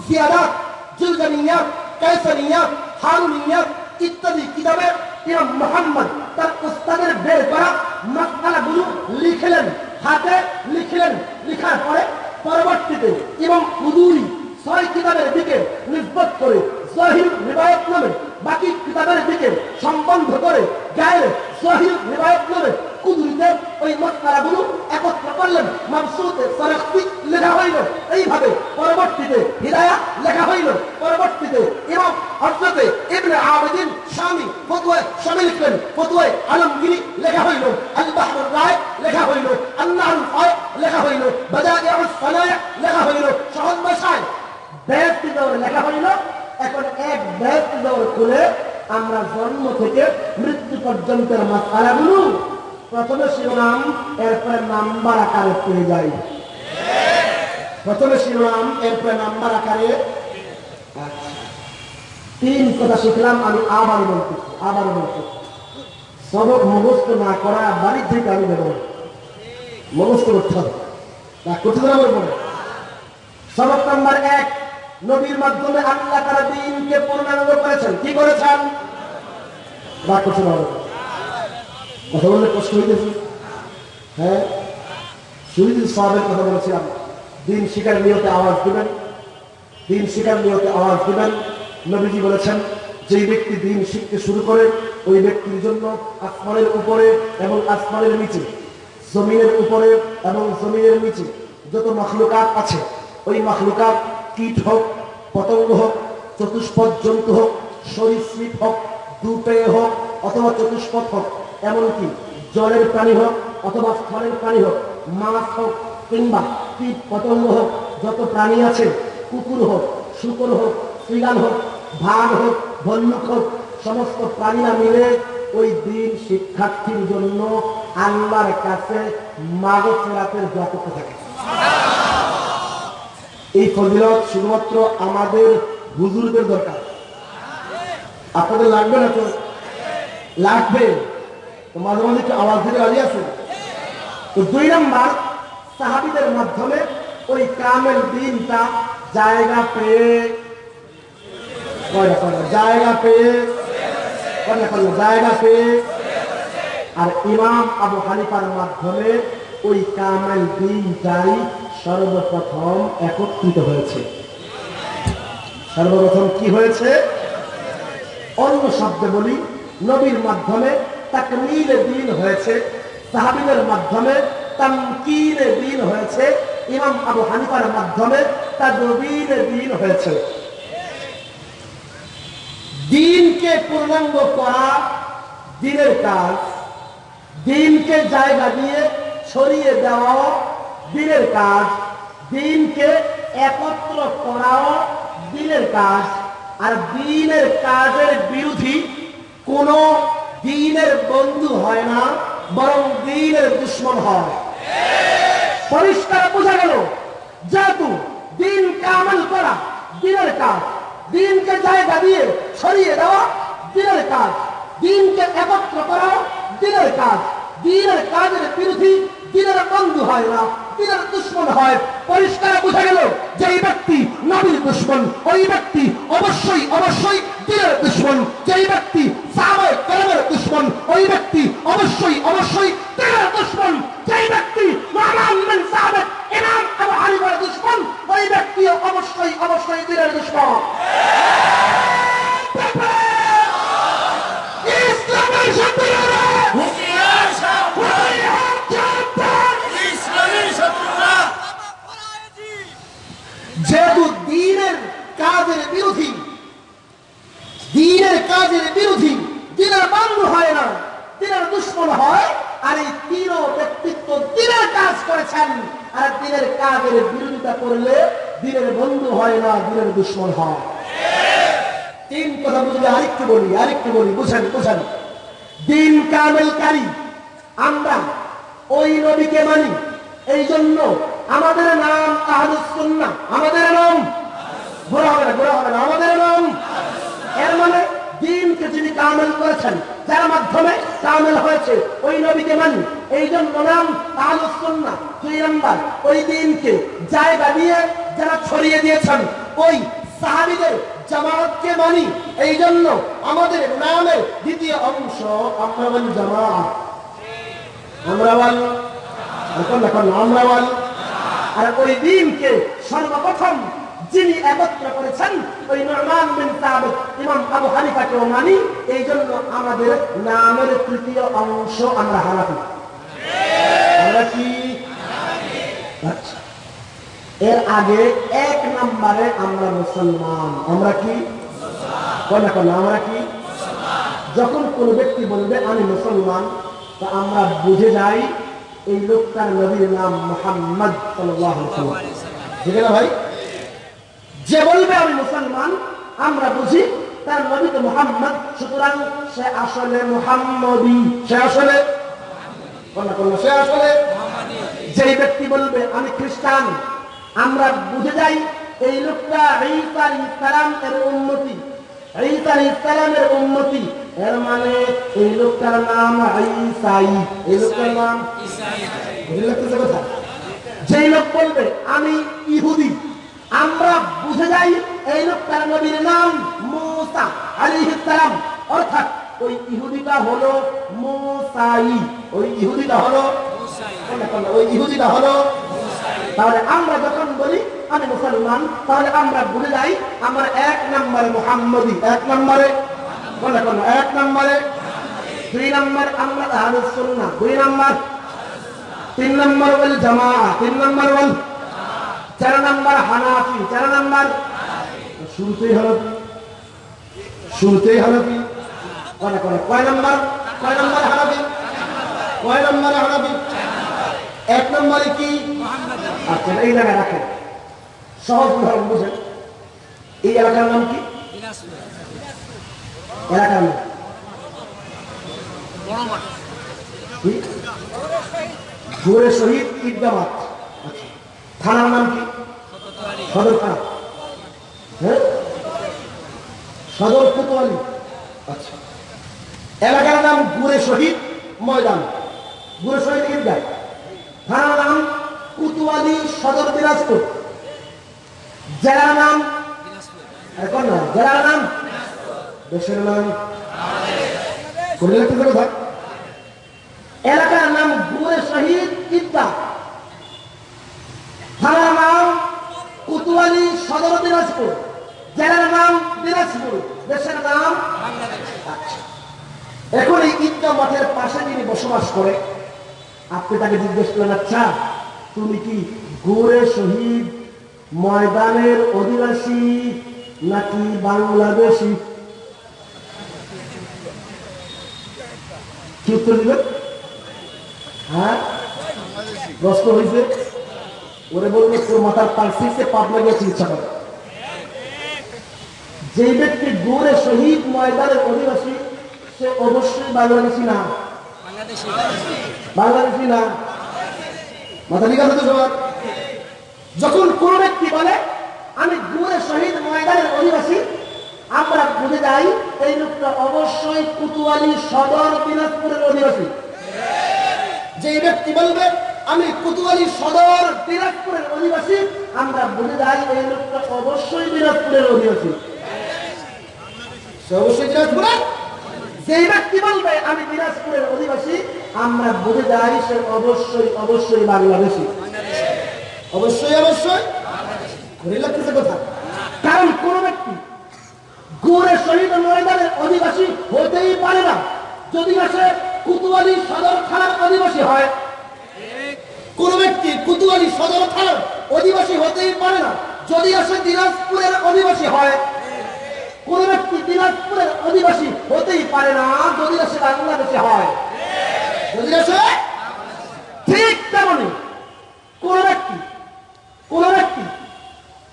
জিয়ারাত জুলগানিয়াত কায়সানিয়াত, হারুনিয়াত ইত্যাদি কিতাবে ইমাম মোহাম্মদ তার উস্তাদের বের করা মাসআলাগুলো লিখলেন, হাতে লিখলেন, লেখার পরে পরবর্তীতে এবং হুদুরি ছয় কিতাবের দিকে নিষ্পত করে জহির রিবায়ত নামে বাকি কিতাবের দিকে সম্বন্ধ করে গায়ের জহির রিবায়ত নামে কুদুরিতে ওই মতকারাগুলো একত্র করলেন। লেখা হইল। এইভাবে পরবর্তীতে হিদায়া লেখা হইল। পরবর্তীতে এবং হজরতে ইবনে আবেদিন স্বামী ফতুয়ায় স্বামী লিখলেন ফতুয়ায় আলমগিরি লেখা হইল। আল রায় লেখা হইল। ফায় লেখা হইল। সানায়া লেখা হইল। সহজ ব্যস্ত লেখা হইল। এখন এক ব্যস্ত দৌড় খুলে আমরা জন্ম থেকে মৃত্যু পর্যন্তের প্রথমে শিরোনাম, এরপরে নাম্বার আকারে পেয়ে যাই। প্রথমে শিরোনাম, এরপরে নাম্বার আকারে। আচ্ছা। তিন কথা শিখলাম, আমি আবার বলতেছি আবার বলতেছি সবক মুখস্থ না করা বাড়ির থেকে আমি দেবো না। মুখস্থ করতে হবে। তা করতে সবক নাম্বার এক। নবীর মাধ্যমে আল্লাহ তারা দিনকে পূর্ণাঙ্গ করেছেন। কি করেছেন? কথা হ্যাঁ? কথা দিন শিকার নিয়তে আওয়াজ দিবেন। দিন শিকার নিয়তে আওয়াজ দিবেন। নবীজি বলেছেন দিন শিখতে শুরু করে, ওই জন্য আসমানের উপরে এবং আসমানের নিচে, জমিনের উপরে এবং জমিনের নিচে যত মখলুকাত আছে, ওই মখলুকাত কীট হোক, পতঙ্গ হোক, চতুষ্পদ জন্তু হোক সরীসৃপ হোক দুপেয় হোক, অথবা চতুষ্পদ হোক, এমনকি জলের প্রাণী হোক, অথবা স্থলের প্রাণী হোক, মাছ হোক, কিংবা কীট পতঙ্গ হোক, যত প্রাণী আছে, কুকুর হোক, শুকর হোক শ্রীগান হোক ভাগ হোক ভল্লুক হোক, সমস্ত প্রাণীরা মিলে ওই দিন শিক্ষার্থীর জন্য আল্লাহর কাছে মাগো ফেরাতের যতক থাকে। এই ফজিলত শুধুমাত্র আমাদের হুজুরদের দরকার। আপনাদের লাগবে না তো? লাগবে। তো মাঝে মাঝে একটু আওয়াজ দিতে রাজি আছে তো দুই নম্বর, সাহাবিদের মাধ্যমে ওই কামেল দিনটা জায়গা পেয়ে জায়গা পেয়ে জায়গা পেয়ে। আর ইমাম আবু হানিফার মাধ্যমে ওই কামেল দিনটাই সর্বপ্রথম একত্রিত হয়েছে। সর্বপ্রথম কি হয়েছে? অন্য শব্দে বলি, নবীর মাধ্যমে তাকমিলে দিন হয়েছে, সাহাবিদের মাধ্যমে তামকিলে দিন হয়েছে, ইমাম আবু হানিফার মাধ্যমে তাদবিলে দিন হয়েছে। দিনকে পূর্ণাঙ্গ করা দিনের কাজ, দিনকে জায়গা দিয়ে ছড়িয়ে দেওয়া দিনের কাজ, দিনকে একত্র করাও দিনের কাজ। আর দিনের কাজের বিরোধী কোন দিনের বন্ধু হয় না, বরং দিনের দুশ্মন হয়। পরিষ্কার বোঝা গেল, যেহেতু দিন কামাল করা দিনের কাজ, দিনকে জায়গা দিয়ে ছড়িয়ে দেওয়া দিনের কাজ, দিনকে একত্র করা দিনের কাজ। দিনের কাজের বিরোধী দিনের বন্ধু হয় না দিনের দুশ্মন হয়। পরিষ্কার বোঝা গেল যে এই ব্যক্তি নবীর দুশ্মন। ওই ব্যক্তি অবশ্যই অবশ্যই দিনের দুশ্মন। যেই ব্যক্তি কেরামের দুশ্মন, ওই ব্যক্তি অবশ্যই অবশ্যই দিনের দুশ্মন। যেই ব্যক্তি দুশ্মন, ওই ব্যক্তি অবশ্যই অবশ্যই দিনের দুশ্মন। ইসলামের শত্রুরা হুঁশিয়ার সাবধান! ইসলামের শত্রুরা যেহেতু দিনের কাজের বিরোধী। দিনের কাজের বিরোধী। দিনের বন্ধু হয় না। দিনের দুশ্মন হয়। আর এই তিন ব্যক্তিত্ব দিনের কাজ করেছেন। আর দিনের কাজের বিরোধিতা করলে দিনের বন্ধু হয় না, দিনের দুশ্মন হয়। তিন কথা বুঝলে আরেকটু বলি আরেকটু বলি, বুঝেন বুঝেন। দিন কামেলকারী, আমরা ওই নবীকে মানি। এই জন্য আমাদের নাম আহলুস সুন্নাহ। আমাদের নাম? ঘোরা হবে না ঘোরা হবে না। আমাদের নাম? এর মানে দিনকে যিনি কামেল করেছেন, যার মাধ্যমে কামেল হয়েছে, ওই নবীকে মানি। এই জন্য নাম আহলুস সুন্নাহ। দুই নম্বর, ওই দিনকে জায়গা দিয়ে যারা ছড়িয়ে দিয়েছেন, ওই সাহাবিদের জামাতকে মানি। এই জন্য আমাদের নামের দ্বিতীয় অংশ আমরা বলি জামাত। আমরা বলি এখন এখন আমরা বলি আর ওই দিনকে সর্বপ্রথম যিনি একত্র করেছেন ওই নরমান বিন আবু হানিফাকেও মানি এই জন্য আমাদের নামের তৃতীয় অংশ আমরা হানাফি। আমরা কি? আচ্ছা। এর আগে এক নম্বরে আমরা মুসলমান। আমরা কি? কোন আমরা কি? যখন কোন ব্যক্তি বলবে, আমি মুসলমান তা আমরা বুঝে যাই এই লোকটার নবীর নাম মোহাম্মদ ঠিক ভাই? যে বলবে আমি মুসলমান, আমরা বুঝি, তার নবী তো মোহাম্মদ, সুতরাং সে আসলে মোহাম্মদী। সে আসলে? সে আসলে? যেই ব্যক্তি বলবে, আমি খ্রিস্টান, আমরা বুঝে যাই, এই লোকটা ঈসা ইসলাম এর উন্নতি, ঈসা ইসলামের উন্নতি এর মানে এই লোকটার নাম ঈসাই। এই লোকটার নাম বুঝে লাগতেছে কথা? যেই লোক বলবে আমি ইহুদি। আমরা বুঝে যাই এই লোকটার নবীর নাম মুসা আলাইহিস সালাম। অর্থাৎ ওই ইহুদিটা হলো মুসাই। ওই ইহুদিটা হলো? ওই ইহুদিটা হলো তাহলে আমরা যখন বলি আমি মুসলমান তাহলে আমরা ভুলে যাই আমার এক নম্বরে মোহাম্মদী। এক নম্বরে কোনটা কোনটা? এক নম্বরে, দুই নম্বর আমরা আহলুস সুন্নাহ, দুই নম্বর। তিন নম্বর বল জামা তিন নম্বর বল চার নম্বর হানাফি, চার নম্বর। শুরুতেই হানাফি শুরুতেই হানাফি কয় কয় কয় নম্বর? কয় নম্বর হানাফি? কয় নম্বর হানাফি? এক নম্বরে কি? আচ্ছা এই জায়গায় রাখেন। সহজ বুঝেন। এই এলাকার নাম কি? এলাকার নাম কি? ঘুরে শহীদ ঈদগাহ মাঠ আচ্ছা। থানার নাম কি? সদর থানা। হ্যাঁ? সদর কোতোয়ালি। আচ্ছা। এলাকার নাম গুরে শহীদ ময়দান। গুরে শহীদ ঈদগাহ থানার নাম কুতুয়ালি সদর দিনাজপুর। জেলার নাম? এখন না? জেলার নাম? দেশের নাম। এলাকার নাম গুরে শহীদ ঈদগাহ থানার নাম কুতুয়ালি সদর দিনাজপুর। জেলার নাম দিনাজপুর। দেশের নাম আচ্ছা। এখন এই ঈদগাহ মাঠের পাশে যিনি বসবাস করে, আপনি তাকে জিজ্ঞেস করলেন আচ্ছা তুমি কি গোরে শহীদ ময়দানের অধিবাসী নাকি বাংলাদেশি কি উত্তর দিবেন হ্যাঁ? হয়েছে ওরে বলবে তোর মাথার চিকিৎসা করে ব্যক্তি গোরে শহীদ ময়দানের অধিবাসী, সে অবশ্যই বাংলাদেশি না। বাংলাদেশি না। মাথা ঠিক আছে তো সবার? যখন কোন ব্যক্তি বলে, আমি গুরে শহীদ ময়দানের অধিবাসী আমরা বুঝে যাই, এই লোকটা অবশ্যই কুতুয়ালি সদর দিনাজপুরের অধিবাসী। যে ব্যক্তি বলবে, আমি কুতুয়ালি সদর দিনাজপুরের অধিবাসী, আমরা বুঝে যাই, এই লোকটা অবশ্যই দিনাজপুরের অধিবাসী। অবশ্যই দিনাজপুরের। যেই ব্যক্তি বলবে, আমি দিনাজপুরের অধিবাসী, আমরা বুঝে যাই, সে অবশ্যই অবশ্যই বাংলাদেশী। অবশ্যই অবশ্যই। ঘুরে কথা। কারণ কোন ব্যক্তি গুড়ে শহীদ ময়দানের অধিবাসী হতেই পারে না। যদি আসে কুতুয়ালি সদর থানার অধিবাসী হয়, কোন ব্যক্তি কুতুয়ালি সদর থানার অধিবাসী হতেই পারে না। যদি আসে দিনাজপুরের অধিবাসী হয়, কোন ব্যক্তি দিনাজপুরের অধিবাসী হতেই পারে না, যদি না সে বাংলাদেশে হয়। যদি আসে, ঠিক তেমনি কোন ব্যক্তি কোন ব্যক্তি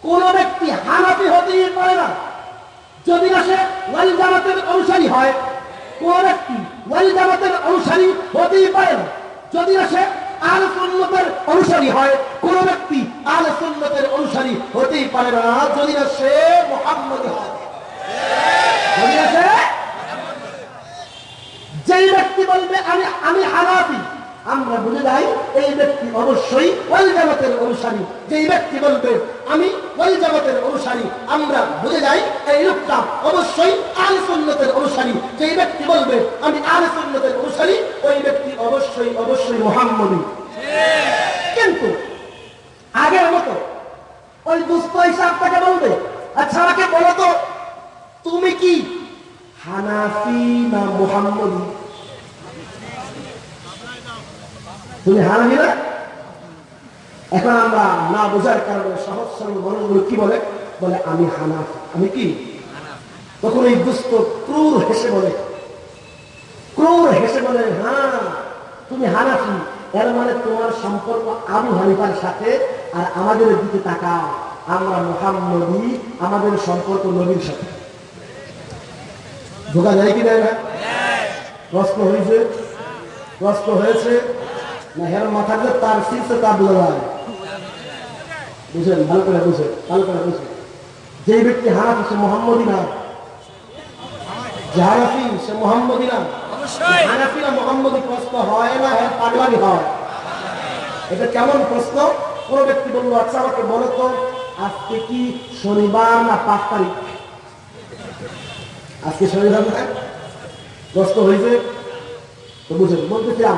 কোন ব্যক্তি হানাপি হতেই পারে না। যদি না সে ওয়াল জামাতের অনুসারী হয় কোন ব্যক্তি ওয়াল জামাতের অনুসারী হতেই পারে না। যদি না সে আল সুন্নতের অনুসারী হয়, কোন ব্যক্তি আল সুন্নতের অনুসারী হতেই পারে না। যদি না সে মোহাম্মদ হয়। যদি যেই ব্যক্তি বলবে, আমি আমি হানাফি আমরা বুঝে যাই এই ব্যক্তি অবশ্যই ওই জগতের অনুসারী। যেই ব্যক্তি বলবে, আমি ওই জগতের অনুসারী, আমরা বুঝে যাই এই লোকটা অবশ্যই আল সুন্নতের অনুসারী। যেই ব্যক্তি বলবে, আমি আল সুন্নতের অনুসারী, ওই ব্যক্তি অবশ্যই অবশ্যই মোহাম্মদী। কিন্তু আগের মতো ওই দুস্থ হিসাব তাকে বলবে আচ্ছা আমাকে বলো তো, তুমি কি হানাফি না মোহাম্মদী? তুমি হানাবি না এখন আমরা না বোঝার কারণে সহজ সরল মানুষগুলো কি বলে? বলে, আমি হানাফ। আমি কি? তখন এই দুস্থ ক্রূর হেসে বলে। ক্রূর হেসে বলে হ্যাঁ তুমি হানাফি। এর মানে তোমার সম্পর্ক আবু হানিফার সাথে আর আমাদের দিকে তাকাও। আমরা মোহাম্মদী, আমাদের সম্পর্ক নবীর সাথে। ঢোকা যায় কি না প্রশ্ন হয়েছে? প্রশ্ন হয়েছে? না হের মাথাতে তার শীর্ষে বুঝলেন ভালো করে বুঝে ভালো করে বুঝে যে ব্যক্তি সে না। যে সে মোহাম্মদী না। অবশ্যই। মোহাম্মদী প্রশ্ন হয় না হ্যাঁ পাগলামি হয়। এটা কেমন প্রশ্ন? কোন ব্যক্তি বলল আচ্ছা আমাকে বলো তো আজকে কি শনিবার না পাঁচ তারিখ? আজকে শনিবার না? প্রশ্ন হয়েছে? তো বুঝেন বলতেছিলাম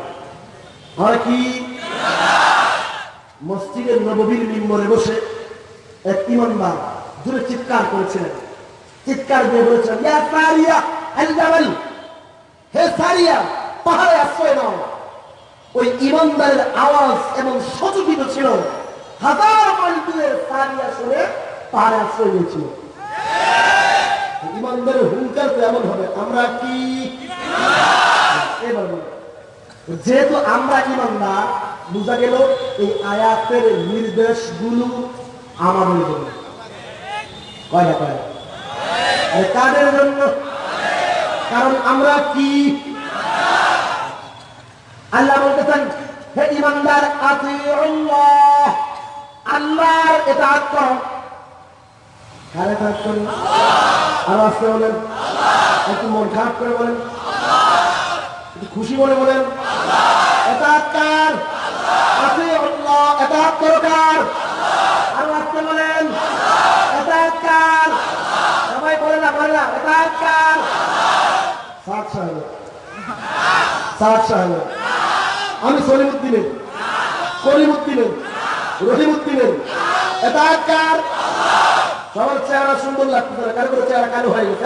কি? মসজিদের নববীর মিম্বরে বসে এক ইমানদার দূরে চিৎকার করেছিলেন চিৎকার দিয়ে জাবাল হে সারিয়া, পাহাড়ে আশ্রয় নাও। ওই ইমানদারের আওয়াজ এবং সচকিত ছিল। হাজার মাইল দূরে সারিয়া শুনে পাহাড়ে আশ্রয় নিয়েছিল। ইমানদারের হুঙ্কার তো এমন হবে, আমরা কি? এবার। যেহেতু আমরা ইমানদার বোঝা গেল এই আয়াতের নির্দেশগুলো আমাদের জন্য কয় না কয় না? আরে কাদের জন্য? কারণ আমরা কি? আল্লাহ বলতেছেন, হে ইমানদার আল্লাহর ইতাআত করো। কার ইতাআত করো? আর আসতে বলেন। একটু মন খারাপ করে বলেন। খুশি মনে বলেন সবাই বলে না বলে না আমি সলিমুদ্দিনের। করিমুদ্দিনের। রহিমুদ্দিনের। এতাত কার সবার চেহারা সুন্দর লাগতেছে না। কারও চেহারা কালো হয়ে গেছে?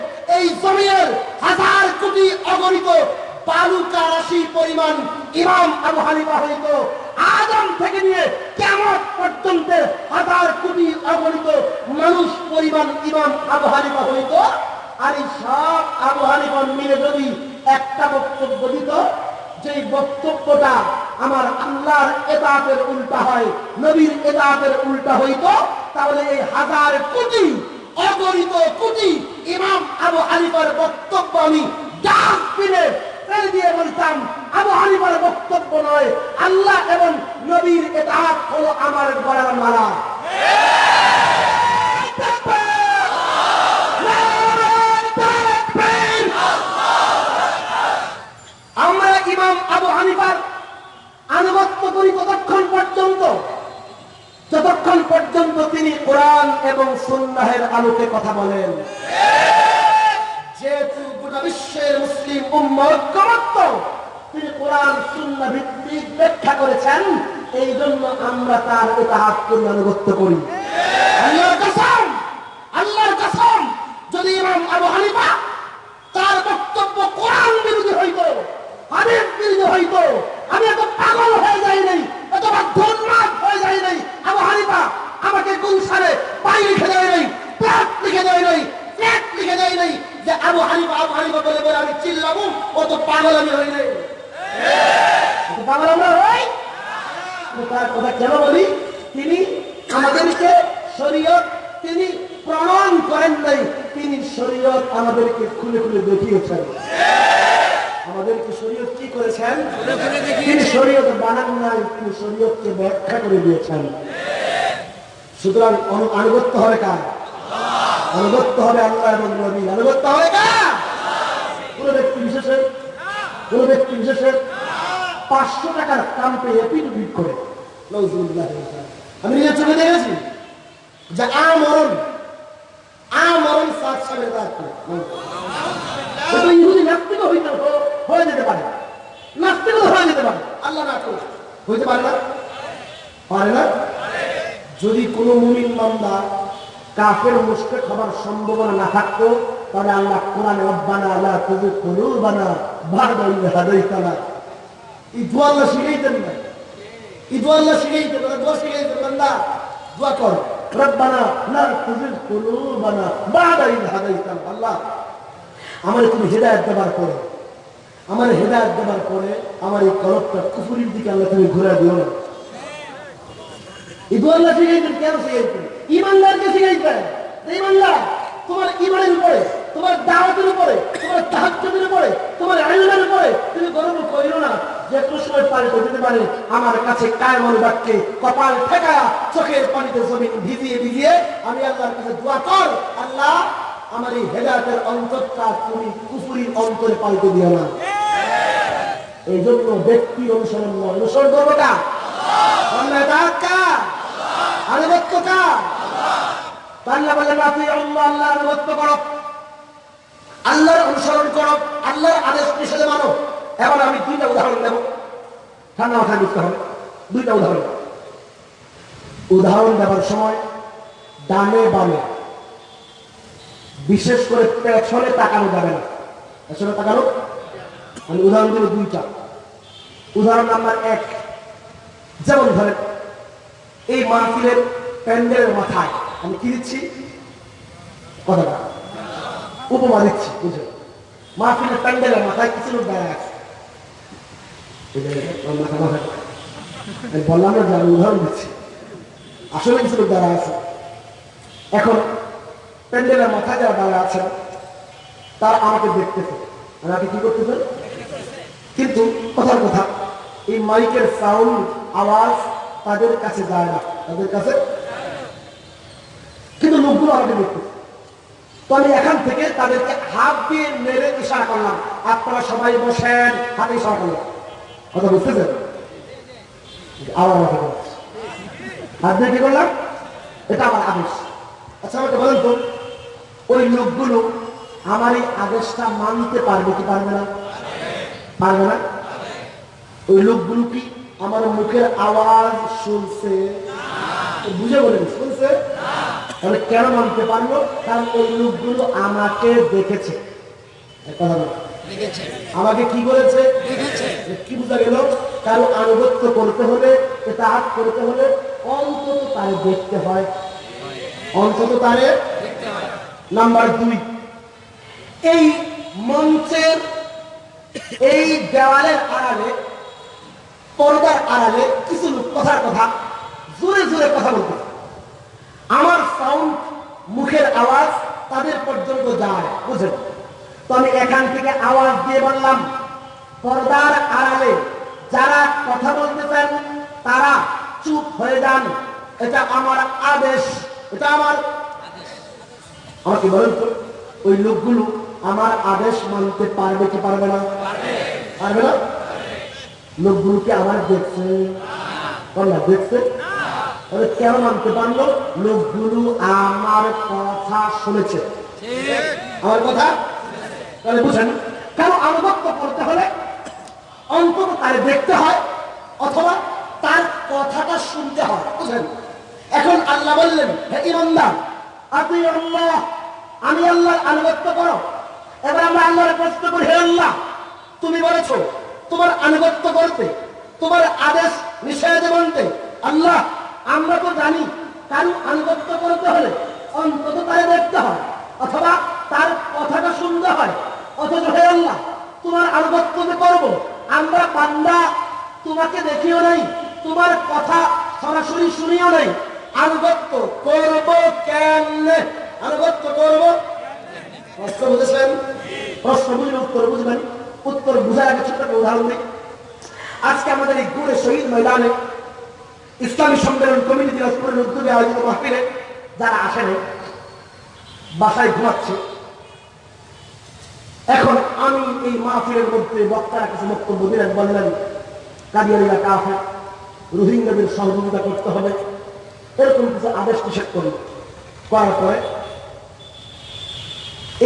এই জমিনের হাজার কোটি অগণিত বালুকা রাশি পরিমাণ ইমাম আবু হানিফা হইত। আদম থেকে নিয়ে কেমন পর্যন্ত হাজার কোটি অগণিত মানুষ পরিমাণ ইমাম আবু হানিফা হইত। আর এই সব আবু হানিফা মিলে যদি একটা বক্তব্য দিত যে বক্তব্যটা আমার আল্লাহর এতাতের উল্টা হয়, নবীর এতাতের উল্টা হইত, তাহলে এই হাজার কোটি অগণিত কোটি ইমাম আবু হানিফার বক্তব্য আমি ডাস্টবিনে ফেলে দিয়ে বলতাম, আবু হানিফার বক্তব্য নয়, আল্লাহ এবং নবীর এতাত হলো আমার গড়ার মালা। আমরা ইমাম আবু হানিফার আনুগত্য করি ততক্ষণ পর্যন্ত যতক্ষণ পর্যন্ত তিনি কোরআন এবং সুন্নাহের আলোকে কথা বলেন। যেহেতু গোটা বিশ্বের মুসলিম উম্মত তিনি কোরআন সুন্নাহ ভিত্তিক ব্যাখ্যা করেছেন এই জন্য আমরা তার ইতাহাত করি আনুগত্য করি। আল্লাহর কসম আল্লাহর কসম, যদি ইমাম আবু হানিফা তার বক্তব্য কোরআন বিরোধী হইত, হাদিস বিরোধী হইত, আমি এত পাগল হয়ে যাই নাই এত ধন্যবাদ হয়ে যাই নাই? আবু হানিফা আমাকে গুলশানে পাই লিখে দেয় নাই, প্লাট লিখে দেয় নাই এক লিখে দেয় নাই যে আবু হানিফা বলে আমি চিল্লাবো অত পাগল আমি হই নাই। পাগল আমরা তার কথা কেন তিনি আমাদেরকে শরীয়ত, তিনি প্রণয়ন করেন নাই, তিনি শরীয়ত আমাদেরকে খুলে খুলে দেখিয়েছেন। আমাদেরকে শরীয়ত কি করেছেন? তিনি শরীয়ত বানান নাই তিনি শরীয়তকে ব্যাখ্যা করে দিয়েছেন। সুতরাং আনুগত্য হবে কার? আনুগত্য হবে আল্লাহ এবং নবী আনুগত্য হবে কার? কোন ব্যক্তি বিশেষের কোন ব্যক্তি বিশেষের পাঁচশো টাকার কাম পেয়ে এপিট উপিট করে। আমি নিজের চোখে দেখেছি যে আমরণ আমরণ সাত করে ইহুদি নাস্তিকও হইতে হয়ে যেতে পারে। নাস্তিকও হয়ে যেতে পারে। আল্লাহ না করুক। হইতে পারে না? পারে না? যদি কোনো মুমিন বান্দা কাফের মুশরিক হবার সম্ভাবনা না থাকতো, তাহলে আল্লাহ কোরআনে রব্বানা আলা তুযি কুলুবানা বা'দা ইয হাদাইতানা। এই দোয়া আল্লাহ শিখাইতেন না। এই দোয়া আল্লাহ শিখাইতেন না, দোয়া শিখাইতেন বান্দা দোয়া কর। আমার তুমি হেদায়েত দেবার পরে, আমার হেদায়েত দেবার পরে আমার এই কলবটা কুফুরির দিকে আল্লাহ তুমি ঘুরে দিও না। ইমানদারকে শিখাইতেন ইমানদার তোমার ইমানের উপরে, তোমার দাওয়াতের উপরে, তোমার তাহাজ্জুদের উপরে, তোমার আইনের উপরে তুমি গর্ব করিও না। যে সময় পাল্টে দিতে পারে, আমার কাছে কায়মন বাক্যে কপাল ঠেকায়া চোখের পানিতে জমিন ভিজিয়ে ভিজিয়ে আমি আল্লাহর কাছে দোয়া কর, আল্লাহ, আমার এই হেদায়তের অন্তরটা তুমি কুফুরির অন্তরে পাল্টে দিও না। এই জন্য ব্যক্তি অনুসরণ নয়, অনুসরণ করব আল্লাহর অনুসরণ করো, আল্লাহর আদেশ নিষেধে মানো। এখন আমি দুইটা উদাহরণ দেব ঠান্ডা মাথায় বুঝতে হবে। দুইটা উদাহরণ। উদাহরণ দেওয়ার সময় ডানে বামে। বিশেষ করে পেছনে তাকানো যাবে না। পেছনে তাকানো আমি উদাহরণ দেবো দুইটা। উদাহরণ নাম্বার এক। যেমন ধরেন, এই মাহফিলের প্যান্ডেলের মাথায় আমি কি দিচ্ছি? কথাটা উপমা দিচ্ছি, বুঝলেন? মাহফিলের প্যান্ডেলের মাথায় কিছু লোক দাঁড়ায় আছে এই যে আমার মাথা মাথায় আমি বললাম না যে আমি উদাহরণ দিচ্ছি আসলে কিছু দাঁড়ায় আছে এখন প্যান্ডেলের মাথায় যারা আছেন তারা আমাকে দেখতেছে আমাকে কি করতেছে কিন্তু কথার কথা এই মাইকের সাউন্ড আওয়াজ তাদের কাছে যায় না। তাদের কাছে কিন্তু লোকগুলো আমাকে দেখতেছে তো আমি এখান থেকে তাদেরকে হাত দিয়ে মেরে ইশারা করলাম। আপনারা সবাই বসেন। হাতে ইশারা করলাম কথা বুঝতেছেন? আবার আমাকে কি করলাম এটা আমার আদেশ। আচ্ছা আমাকে বলেন তো, ওই লোকগুলো আমার এই আদেশটা মানতে পারবে কি পারবে না? পারবে না? ওই লোকগুলো কি আমার মুখের আওয়াজ শুনছে? বুঝে বলেন, শুনছে? তাহলে কেন মানতে পারল? কারণ ওই লোকগুলো আমাকে দেখেছে। কথা বলো। আমাকে কি বলেছে? কি বোঝা গেল? কারও আনুগত্য করতে হলে এটা করতে হলে অন্তত তারে দেখতে হয়। অন্তত তারে নাম্বার দুই এই মঞ্চের এই দেওয়ালের আড়ালে পর্দার আড়ালে কিছু লোক কথার কথা জোরে জোরে কথা বলতে। আমার সাউন্ড মুখের আওয়াজ তাদের পর্যন্ত যায় বুঝেন তো আমি এখান থেকে আওয়াজ দিয়ে বললাম পর্দার আড়ালে যারা কথা বলতেছেন তারা চুপ হয়ে যান। এটা আমার আদেশ এটা আমার আমাকে বলেন তো ওই লোকগুলো আমার আদেশ মানতে পারবে কি পারবে না? পারবে না? লোকগুলোকে আমার দেখছে? বললা দেখছে? কেন মানতে পারল? লোকগুলো আমার কথা শুনেছে। আমার কথা? তাহলে বুঝেন কেন আনুগত্য করতে হলে অন্তত তার দেখতে হয় অথবা তার কথাটা শুনতে হয়, বুঝলেন? এখন আল্লাহ বললেন, হে ইমানদার, আপনি আল্লাহ, আমি আল্লাহর আনুগত্য করো। এবার আমরা আল্লাহর প্রশ্ন করি, হে আল্লাহ, তুমি বলেছ, তোমার আনুগত্য করতে, তোমার আদেশ নিষেধ মানতে, আল্লাহ, আমরা তো জানি কারণ আনুগত্য করতে হলে অন্তত তাই দেখতে হয়, অথবা তার কথাটা শুনতে হয়। অথচ হে আল্লাহ, তোমার আনুগত্য যে করব, আমরা বান্দা, তোমাকে দেখিও নাই, তোমার কথা সরাসরি শুনিও নাই। আনুগত্য করব কেমনে? আনুগত্য করব? প্রশ্ন বুঝেছেন? প্রশ্ন বুঝলে উত্তর বুঝবেন। উত্তর বুঝার আগে ছোট্ট একটা উদাহরণ দিই। আজকে আমাদের এই গুড়ে শহীদ ময়দানে ইসলামী সম্মেলন কমিটি দিনাজপুরের উদ্যোগে আয়োজিত মাহফিলে যারা আসেনি, বাসায় ঘুমাচ্ছে এখন আমি এই মাহফিলের মধ্যে বক্তারা কিছু বক্তব্য দিলেন বললেন কাদিয়ানিরা কাফে রোহিঙ্গাদের সহযোগিতা করতে হবে, এরকম কিছু আদেশ নিষেধ করি। করার পরে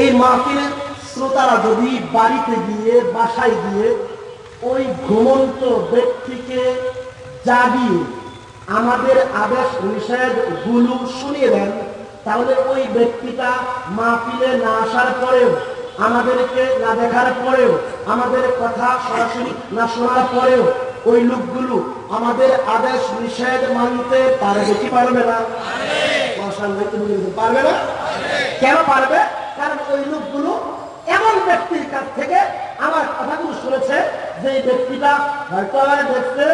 এই মাহফিলের শ্রোতারা যদি বাড়িতে গিয়ে, বাসায় গিয়ে ওই ঘুমন্ত ব্যক্তিকে জাগিয়ে আমাদের আদেশ, নিষেধগুলো শুনিয়ে দেন, তাহলে ওই ব্যক্তিটা মাহফিলে না আসার পরেও আমাদেরকে না দেখার পরেও, আমাদের কথা সরাসরি না শোনার পরেও ওই লোকগুলো আমাদের আদেশ, নিষেধ মানতে পারবে কি পারবে না। পারবে না? কেন পারবে? কারণ ওই লোকগুলো এমন ব্যক্তির কাছ থেকে আমার কথাগুলো শুনেছে, যে ব্যক্তিটা হয়তো আমার দেখছে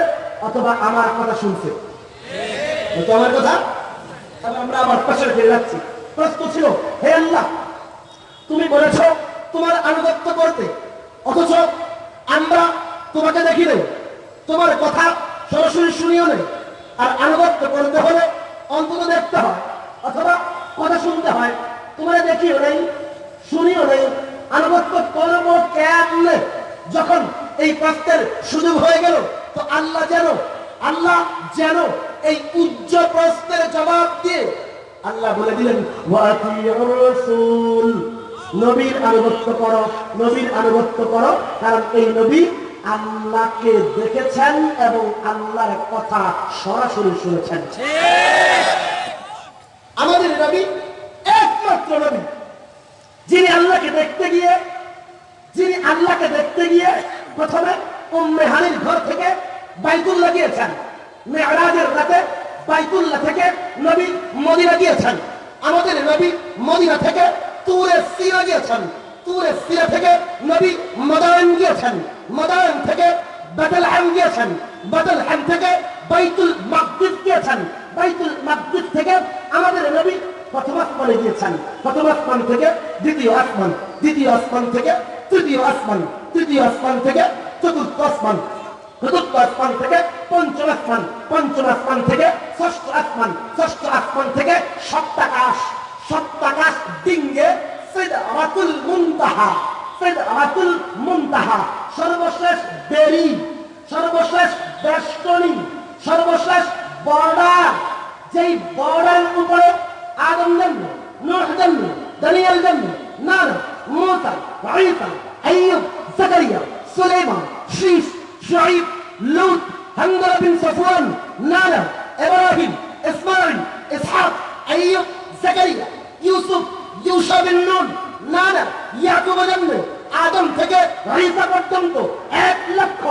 অথবা আমার কথা শুনছে। হয়তো আমার কথা? আমরা আমার পাশে ফিরে যাচ্ছি। প্রশ্ন ছিল, হে আল্লাহ, তুমি বলেছ তোমার আনুগত্য করতে। অথচ আমরা তোমাকে দেখি নেই। তোমার কথা সরাসরি শুনিও নেই। আর আনুগত্য করতে হলে অন্তত দেখতে হয়, অথবা কথা শুনতে হয়। তোমার দেখিও নেই, শুনিও নেই। আনুগত্য করব কেমনে যখন এই প্রশ্নের সুযোগ হয়ে গেল, তো আল্লাহ যেন আল্লাহ যেন এই উচ্চ প্রশ্নের জবাব দিয়ে আল্লাহ বলে দিলেন নবীর আনুগত্য করো, নবীর আনুগত্য করো, কারণ এই নবী আল্লাহকে দেখেছেন এবং আল্লাহর কথা সরাসরি শুনেছেন। আমাদের নবী একমাত্র নবী, যিনি আল্লাহকে দেখতে গিয়ে, যিনি আল্লাহকে দেখতে গিয়ে প্রথমে উম্মে হানির ঘর থেকে বাইতুল্লাহ গিয়েছেন মেয়রাজের রাতে বাইতুল্লাহ থেকে নবী মদিনা গিয়েছেন। আমাদের নবী মদিনা থেকে তুরে সিরা গিয়েছেন, তুরে সিরা থেকে নবী মদায়ন গিয়েছেন মদায়ন থেকে বাদলহাম গিয়েছেন বাদলহাম থেকে বাইতুল মাকদিস গিয়েছেন, বাইতুল মাকদিস থেকে আমাদের নবী প্রথম আসমানে গিয়েছেন, প্রথম আসমান থেকে দ্বিতীয় আসমান দ্বিতীয় আসমান থেকে তৃতীয় আসমান তৃতীয় আসমান থেকে চতুর্থ আসমান চতুর্থ আসমান থেকে পঞ্চম আসমান পঞ্চম আসমান থেকে ষষ্ঠ আসমান ষষ্ঠ আসমান থেকে সপ্তাকাশ। সপ্তাকাশ ডিঙ্গে সিদরাতুল মুনতাহা সিদরাতুল মুনতাহা। সর্বশেষ বেরি, সর্বশেষ বেষ্টনী, সর্বশেষ বর্ডার, যেই বর্ডার উপরে আদম জন্ম নূহ জন্ম দানিয়াল জন্ম নার মুসা, ঈসা আইয়ুব জাকারিয়া, সুলাইমান শীস শুআইব লূত হামদা বিন সাফওয়ান নানা ইব্রাহিম, ইসমাঈল, ইসহাক আইয়ুব জাকারিয়া। ইউসুফ ইউসা বিন নুন, নানা, ইয়াকুব জন্ম, আদম থেকে ঈসা পর্যন্ত এক লক্ষ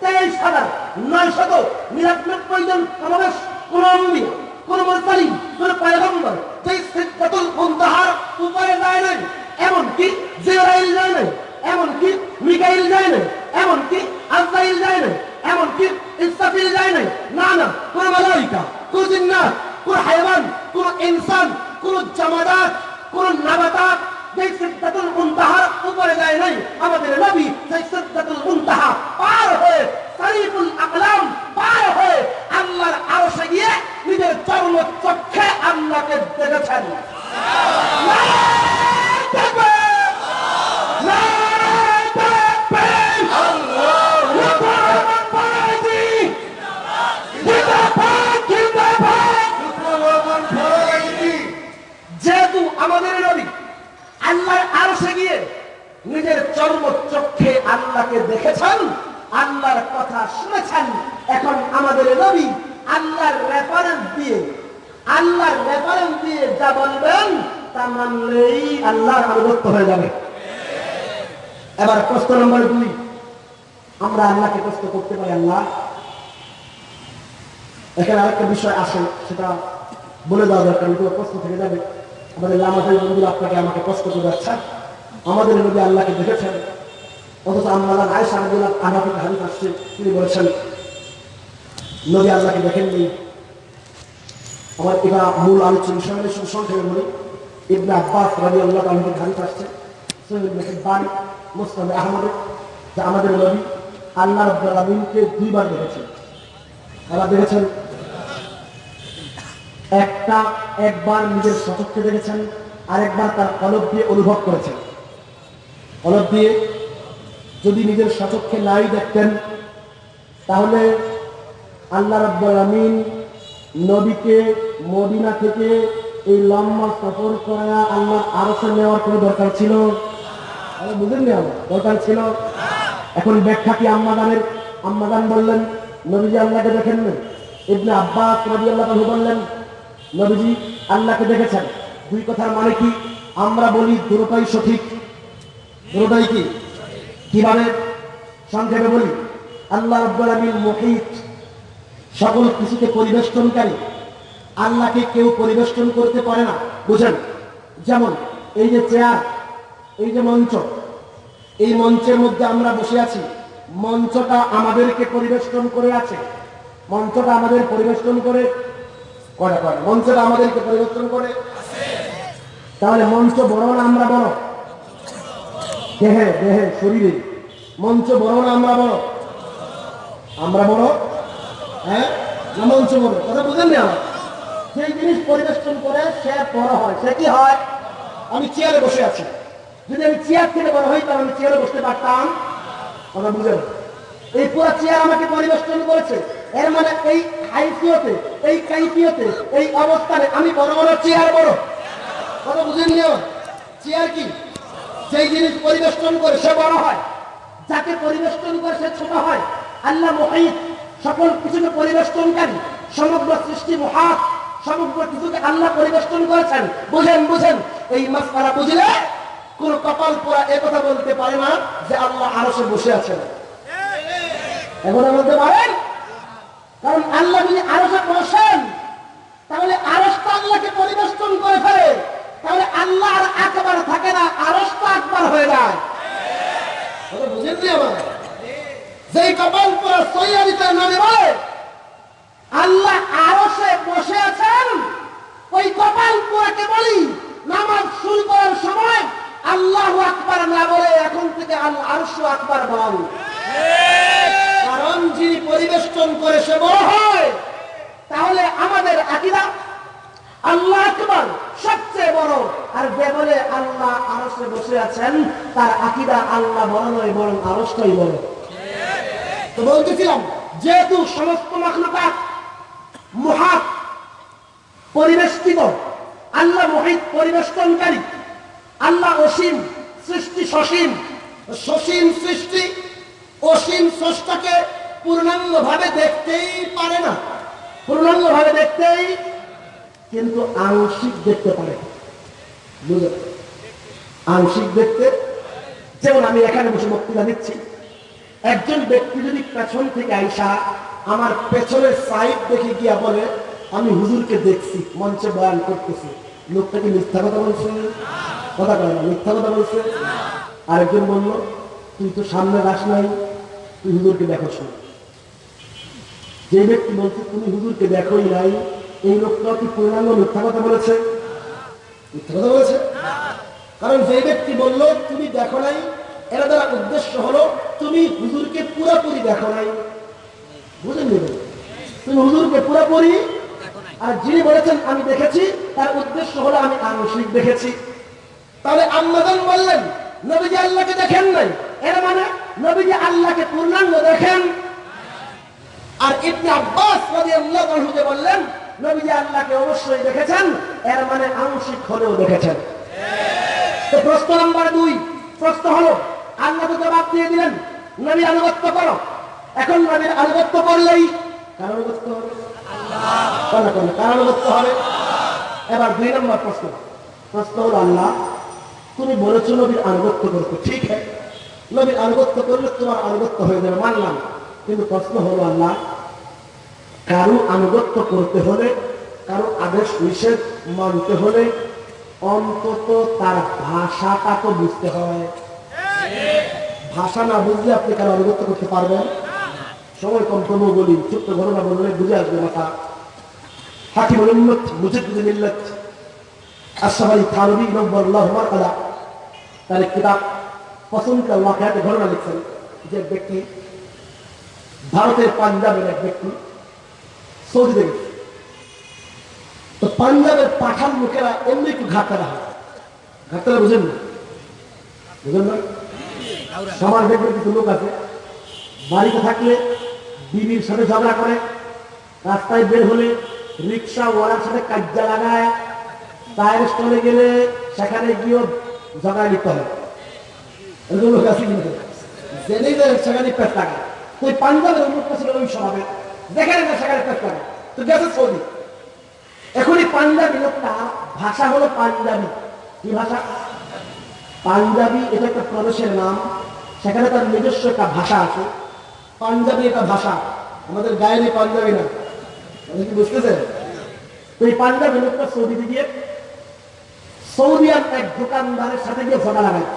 তেইশ হাজার নয়শত নিরানব্বই জন সমাবেশ, কোন অম্বিয়া কোন মুরসালিন কোন পয়গম্বর, যেই সিদ্ধাতুল মুনতাহার উপরে যায় নাই, এমনকি জিবরাইল যায় নাই, এমনকি মিকাইল যায় নাই, এমনকি আজরাইল যায় নাই, এমনকি ইসরাফিল যায় নাই না না কোন মালাইকা, কোন জিন্নাত, কোন হায়ওয়ান কোন ইনসান কোন জামাদাত কোন নাবাতাত যেই সিদ্ধাতুল মুনতাহার উপরে যায় নাই। আমাদের নবী সেই সিদ্ধাতুল মুনতাহা পার হয়ে সারিফুল আকলাম পার হয়ে আল্লাহর আরশে গিয়ে নিজের চরম চক্ষে আল্লাহকে দেখেছেন। নারায়ে আল্লাহর গিয়ে নিজের চর্ম চক্ষে আল্লাহকে দেখেছেন, আল্লাহর কথা শুনেছেন। এখন আমাদের নবী আল্লাহর রেফারেন্স দিয়ে, আল্লাহর রেফারেন্স দিয়ে যা বলবেন, তা মানলেই আল্লাহর আনুগত্য হয়ে যাবে। এবার প্রশ্ন নম্বর দুই। আমরা আল্লাহকে প্রশ্ন করতে পারি, আল্লাহ। এখানে আরেকটা বিষয় আসে, সেটা বলে দেওয়া দরকার প্রশ্ন থেকে যাবে। আমাদের লামাদের বন্ধুরা আপনাকে আমাকে প্রশ্ন করে যাচ্ছেন আমাদের নবী আল্লাহকে দেখেছেন। অথচ আম্মালা আয়সা আব্দুল্লাহ আনাফিক হাদিস আসছে, তিনি বলেছেন, নবী আল্লাহকে দেখেননি। আমার এটা মূল আলোচনা শুধু সংক্ষেপে বলি, ইবনে আব্বাস রাজি আল্লাহ আলমের হাদিস আসছে মুস্তাদ আহমদের যে আমাদের নবী আল্লাহ আলমিনকে দুইবার দেখেছেন। তারা দেখেছেন? একটা, একবার নিজের সচক্ষে দেখেছেন, আরেকবার তার কলব দিয়ে অনুভব করেছেন। কলব দিয়ে যদি নিজের সচক্ষে নাই দেখতেন, তাহলে আল্লাহ রাব্বুল আমিন নবীকে মদিনা থেকে এই লম্বা সফর করা আল্লাহ আরসে নেওয়ার কোনো দরকার ছিল? বুঝেননি আমার দরকার ছিল? এখন ব্যাখ্যা কি আম্মাদানের? আম্মাদান বললেন, নবীজি আল্লাহকে দেখেন না ইবনে আব্বাস নবী আল্লাহ বললেন, নবীজি আল্লাহকে দেখেছেন। দুই কথার মানে কি? আমরা বলি দুটোটাই সঠিক। দুটোটাই কি? কীভাবে? সংক্ষেপে বলি। আল্লাহ রব্বুল আমিন মুহিত সকল কিছুকে পরিবেষ্টনকারী। আল্লাহকে কেউ পরিবেষ্টন করতে পারে না। বুঝেন? যেমন এই যে চেয়ার, এই যে মঞ্চ, এই মঞ্চের মধ্যে আমরা বসে আছি। মঞ্চটা আমাদেরকে পরিবেষ্টন করে আছে। মঞ্চটা আমাদের পরিবেষ্টন করে করে মঞ্চটা আমাদেরকে পরিবেষ্টন করে তাহলে মঞ্চ বড় না আমরা বড়? দেহে দেহে, শরীরে। মঞ্চ বড় না আমরা বড়? আমরা বড়? হ্যাঁ? না মঞ্চ বড়? কথা বুঝেন না সেই জিনিস পরিবেশন করে সে বড় হয়। সে কি হয়? আমি চেয়ারে বসে আছি। যদি আমি চেয়ার থেকে বড় হই, তাহলে আমি চেয়ারে বসতে পারতাম। কথা বুঝেন? এই পুরো চেয়ার আমাকে পরিবেশন করেছে। এর মানে এই হাইফিয়তে, এই কাইফিয়তে, এই অবস্থানে আমি বড় বড় চেয়ার বড়? কথা বুঝেন চেয়ার কি? যেই জিনিস পরিবেষ্টন করে সে বড় হয়, যাকে পরিবেষ্টন করে সে ছোট হয়, আল্লাহ মহিত সকল কিছুকে পরিবেষ্টনকারী, সমগ্র সৃষ্টি মহাত, সমগ্র কিছুকে আল্লাহ পরিবেষ্টন করেছেন। বুঝেন বুঝেন, এই মাসকারা বুঝলে কোন কপাল পোড়া এ কথা বলতে পারে না যে আল্লাহ আরও সে বসে আছেন এখন বলতে পারেন? কারণ আল্লাহ যদি আরও বসেন, তাহলে আরসটা আল্লাহকে পরিবেষ্টন করে ফেলে। তাহলে আল্লাহ আর একবার থাকে না আরসটা একবার হয়ে যায়। বুঝেন নি আমার যেই কপাল পুরা বলে, আল্লাহ আরসে বসে ওই কপাল পুরাকে বলি নামাজ শুরু করার সময় আল্লাহ আকবার না বলে এখন থেকে আরশু আকবার বল। কারণ যিনি পরিবেষ্টন করে সে বড় হয়, তাহলে আমাদের আকিদা আল্লাহ আকবর, সবচেয়ে বড়। আর যে বলে আল্লাহ আরসে বসে আছেন, তার আকিদা আল্লাহ বড় নয় বরং আরসটাই বড়। তো বলতেছিলাম, যেহেতু সমস্ত মাখলুকাত মহাত পরিবেষ্টিত, আল্লাহ মহিত পরিবেষ্টনকারী, আল্লাহ অসীম সৃষ্টি সসীম সসীম সৃষ্টি, অসীম স্রষ্টাকে পূর্ণাঙ্গ ভাবে দেখতেই পারে না। পূর্ণাঙ্গ ভাবে দেখতেই কিন্তু আংশিক দেখতে পারে আংশিক দেখতে, যেমন আমি এখানে বসে বক্তৃতা দিচ্ছি। একজন ব্যক্তি যদি পেছন থেকে আইসা আমার পেছনের সাইড দেখে গিয়া বলে, আমি হুজুরকে দেখছি, মঞ্চে বয়ান করতেছি। লোকটাকে মিথ্যা কথা বলছে? কথা না, মিথ্যা কথা বলছে? আরেকজন বলল, তুই তো সামনে রাস নাই, তুই হুজুরকে দেখো শোন যে ব্যক্তি বলছে, তুমি হুজুরকে দেখোই নাই এই লোকটা কি পূর্ণাঙ্গ মিথ্যা কথা বলেছে? মিথ্যা কথা বলেছে? কারণ যে ব্যক্তি বলল, তুমি দেখো নাই। এরা দ্বারা উদ্দেশ্য হলো, তুমি হুজুরকে পুরোপুরি দেখো নাই। বুঝেন তুমি হুজুরকে পুরোপুরি আর যিনি বলেছেন, আমি দেখেছি, তার উদ্দেশ্য হলো, আমি আংশিক দেখেছি। তাহলে আম্মাদান বললেন, নবীজি আল্লাহকে দেখেন নাই। এর মানে নবীজি আল্লাহকে পূর্ণাঙ্গ দেখেন। আর ইবনে আব্বাস রাদিয়াল্লাহু আনহু বললেন নবীজি আল্লাহকে অবশ্যই দেখেছেন, এর মানে আংশিক হলেও দেখেছেন। তো প্রশ্ন নাম্বার দুই, প্রশ্ন হলো, আল্লাহ তো জবাব দিয়ে দিলেন, নবী আনুগত্য করো। এখন নবীর আনুগত্য করলেই কার হবে? হবে? এবার দুই নম্বর প্রশ্ন। প্রশ্ন হলো, আল্লাহ, তুমি বলেছ নবীর আনুগত্য করতে, ঠিক হ্যাঁ নবীর আনুগত্য করলে তোমার আনুগত্য হয়ে যাবে, মানলাম। কিন্তু প্রশ্ন হলো, আল্লাহ কারও আনুগত্য করতে হলে, কারও আদেশ নিষেধ মানতে হলে অন্তত তার ভাষাটা তো বুঝতে হয়। ভাষা না বুঝলে আপনি কেন আনুগত্য করতে পারবেন? সময় কম, তবুও বলি, ছোট্ট ঘটনা বললে বুঝে আসবে মাথা। হাকিম উম্মত মুজিদ মিল্লত, আশরাফ আলী থানভী নব্বরুল্লাহ মারকাদা তার কিতাব পছন্দ ঘটনা লিখছেন। যে ব্যক্তি, ভারতের পাঞ্জাবের এক ব্যক্তি সৌদিতে গেছে তো পাঞ্জাবের পাঠান লোকেরা এমনি একটু ঘাটতারা হয়। ঘাটতারা বুঝেন না? বুঝেন না? সবার দেখবেন কিছু লোক আছে, বাড়িতে থাকলে বিবির সাথে ঝগড়া করে, রাস্তায় বের হলে রিক্সা ওয়ালার সাথে কাজ্জা লাগায়, টায়ার স্টলে গেলে সেখানে গিয়েও ঝগড়া লিখতে হয়। এরকম লোক আছে কিন্তু জেনে সেখানে পেট লাগায় তো পাঞ্জাবের উন্মুক্ত ছিল ওই স্বভাবে যেখানে সেখানে পেট লাগায় তো সৌদি। এখন এই পাঞ্জাবি লোকটা, ভাষা হলো পাঞ্জাবি। কি ভাষা? পাঞ্জাবি, এটা একটা প্রদেশের নাম। সেখানে তার নিজস্ব একটা ভাষা আছে। পাঞ্জাবি একটা ভাষা। আমাদের গায়ে পাঞ্জাবি না। কি বুঝতেছেন? এই পাঞ্জাবি লোকটা সৌদিতে গিয়ে সৌদিয়ান এক দোকানদারের সাথে গিয়ে ফোটা লাগায়।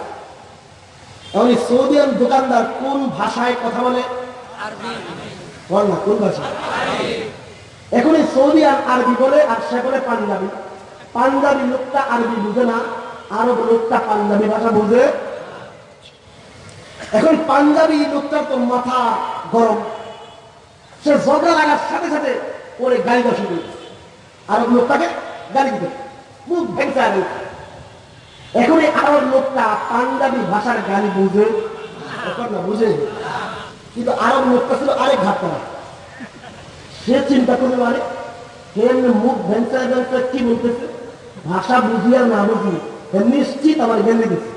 এখন এই সৌদিয়ান দোকানদার কোন ভাষায় কথা বলে? বল এখন এই সৌদিয়ান আরবি বলে আর সে বলে পাঞ্জাবি। পাঞ্জাবি লোকটা আরবি বুঝে না, আরব লোকটা পাঞ্জাবি ভাষা বুঝে। এখন পাঞ্জাবি লোকটার তো মাথা গরম। সে ঝগড়া লাগার সাথে সাথে ওরে গাড়ি দশ আরব লোকটাকে গাড়ি দিতে মুখ ভেঙে আগে এখন এই আরব লোকটা পাঞ্জাবি ভাষার গালি বুঝে। বুঝে? কিন্তু আরব লোকটা ছিল আরেক ঘাটটা সে চিন্তা করতে পারে কেমনি মুখ ভেঞ্চায় ভেঞ্চায় কি বলতেছে? ভাষা বুঝি আর না বুঝি নিশ্চিত আমার জ্ঞান দিতেছে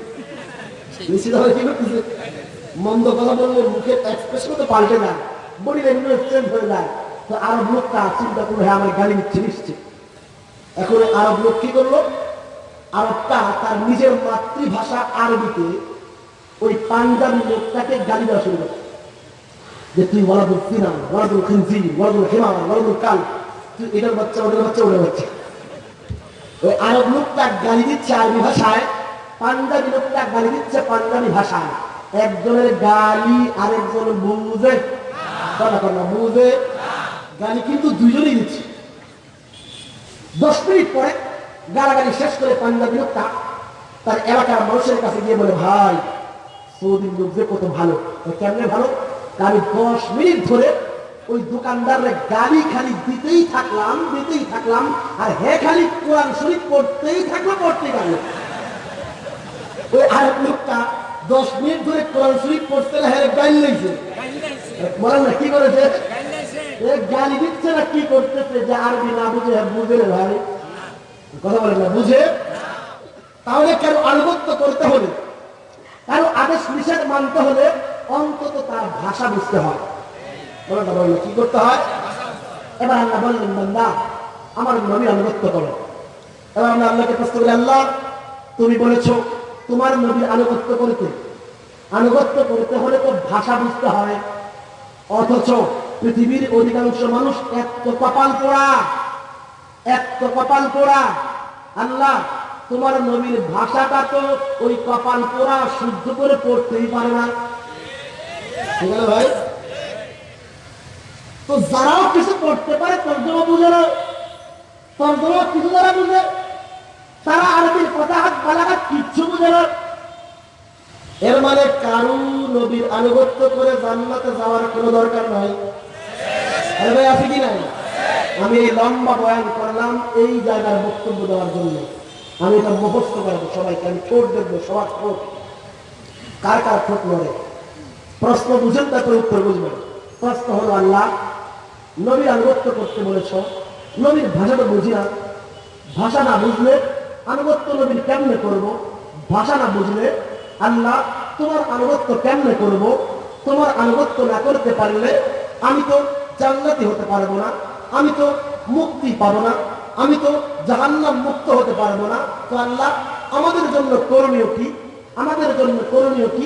নিশ্চিত আমার কি করতেছে? মন্দ কথা বললে মুখের এক্সপ্রেশন তো পাল্টে যায় বডি ল্যাঙ্গুয়েজ চেঞ্জ হয়ে যায়। তো আরব লোকটা চিন্তা করল হ্যাঁ আমার গালি দিচ্ছে নিশ্চিত। এখন আরব লোক কি করল? আরবটা তার নিজের মাতৃভাষা আরবিতে ওই পাঞ্জাবি লোকটাকে গালি দেওয়া শুরু করে যে তুই ওয়ালাদুল ফিনা ওয়ালাদুল খিনজি ওয়ালাদুল হিমার ওয়ালাদুল কাল, তুই এটার বাচ্চা, ওদের বাচ্চা ওদের বাচ্চা। ওই আরব লোকটা গালি দিচ্ছে আরবি ভাষায়, পাঞ্জাবি লোকটা গালি দিচ্ছে পাঞ্জাবি ভাষায়। একজনের গালি আরেকজন বুঝে। বুঝে। গালি কিন্তু দুজনেই দিচ্ছে। দশ মিনিট পরে গালাগালি শেষ করে পাঞ্জাবি লোকটা তার এলাকার মানুষের কাছে গিয়ে বলে, ভাই, সৌদির লোক যে কত ভালো কেমনে ভালো? আমি দশ মিনিট ধরে ওই দোকানদারের গালি খালি দিতেই থাকলাম দিতেই থাকলাম, আর হে খালি কোরআন শরীফ পড়তেই থাকল পড়তে গেল ওই আরেক লোকটা দশ মিনিট ধরে কোরআন শরীফ পড়তে হ্যাঁ লেগেছে বলেন না, কি করেছে? গালি দিচ্ছে না, কি করতেছে যে আরবি না বুঝে বুঝে ভাই। কথা বলেন না, বুঝে? তাহলে কেন আনুগত্য করতে হলে? কারও আদেশ নিষেধ মানতে হলে অন্তত তার ভাষা বুঝতে হয়। বলল, কি করতে হয়? এবার আল্লাহ বললেন, বান্দা, আমার নবীর আনুগত্য করো। এবার আমরা আল্লাহকে প্রশ্ন করি, আল্লাহ, তুমি বলেছ তোমার নবীর আনুগত্য করতে। আনুগত্য করতে হলে তো ভাষা বুঝতে হয়। অথচ পৃথিবীর অধিকাংশ মানুষ এক তো কপাল পোড়া, এক তো কপাল পোড়া। আল্লাহ, তোমার নবীর ভাষাটা তো ওই কপাল পোড়া শুদ্ধ করে পড়তেই পারে না। তো যারাও কিছু করতে পারে তর্জমা বুঝে না তর্জমা কিছু যারা বুঝে, তারা আরবির কথা হাত বালাঘাত কিচ্ছু বুঝে না। এর মানে কারু নবীর আনুগত্য করে জান্নাতে যাওয়ার কোনো দরকার নাই। ভাই, আছে কি নাই? আমি এই লম্বা বয়ান করলাম, এই জায়গার বক্তব্য দেওয়ার জন্য। আমি এটা মুখস্থ করব সবাইকে, আমি ঠোঁট দেখব, সবার ঠোঁট। কার কার ঠোঁট লড়ে প্রশ্ন বুঝেন, তারপরে উত্তর বুঝবেন। প্রশ্ন হলো আল্লাহ নবীর আনুগত্য করতে বলেছ, নবীর ভাষাটা বুঝি না। ভাষা না বুঝলে আনুগত্য নবীর কেমনে করব? ভাষা না বুঝলে আল্লাহ তোমার আনুগত্য কেমনে করব? তোমার আনুগত্য না করতে পারলে আমি তো জান্নাতি হতে পারব না, আমি তো মুক্তি পাবো না, আমি তো জাহান্নাম মুক্ত হতে পারব না। তো আল্লাহ, আমাদের জন্য করণীয় কি? আমাদের জন্য করণীয় কি?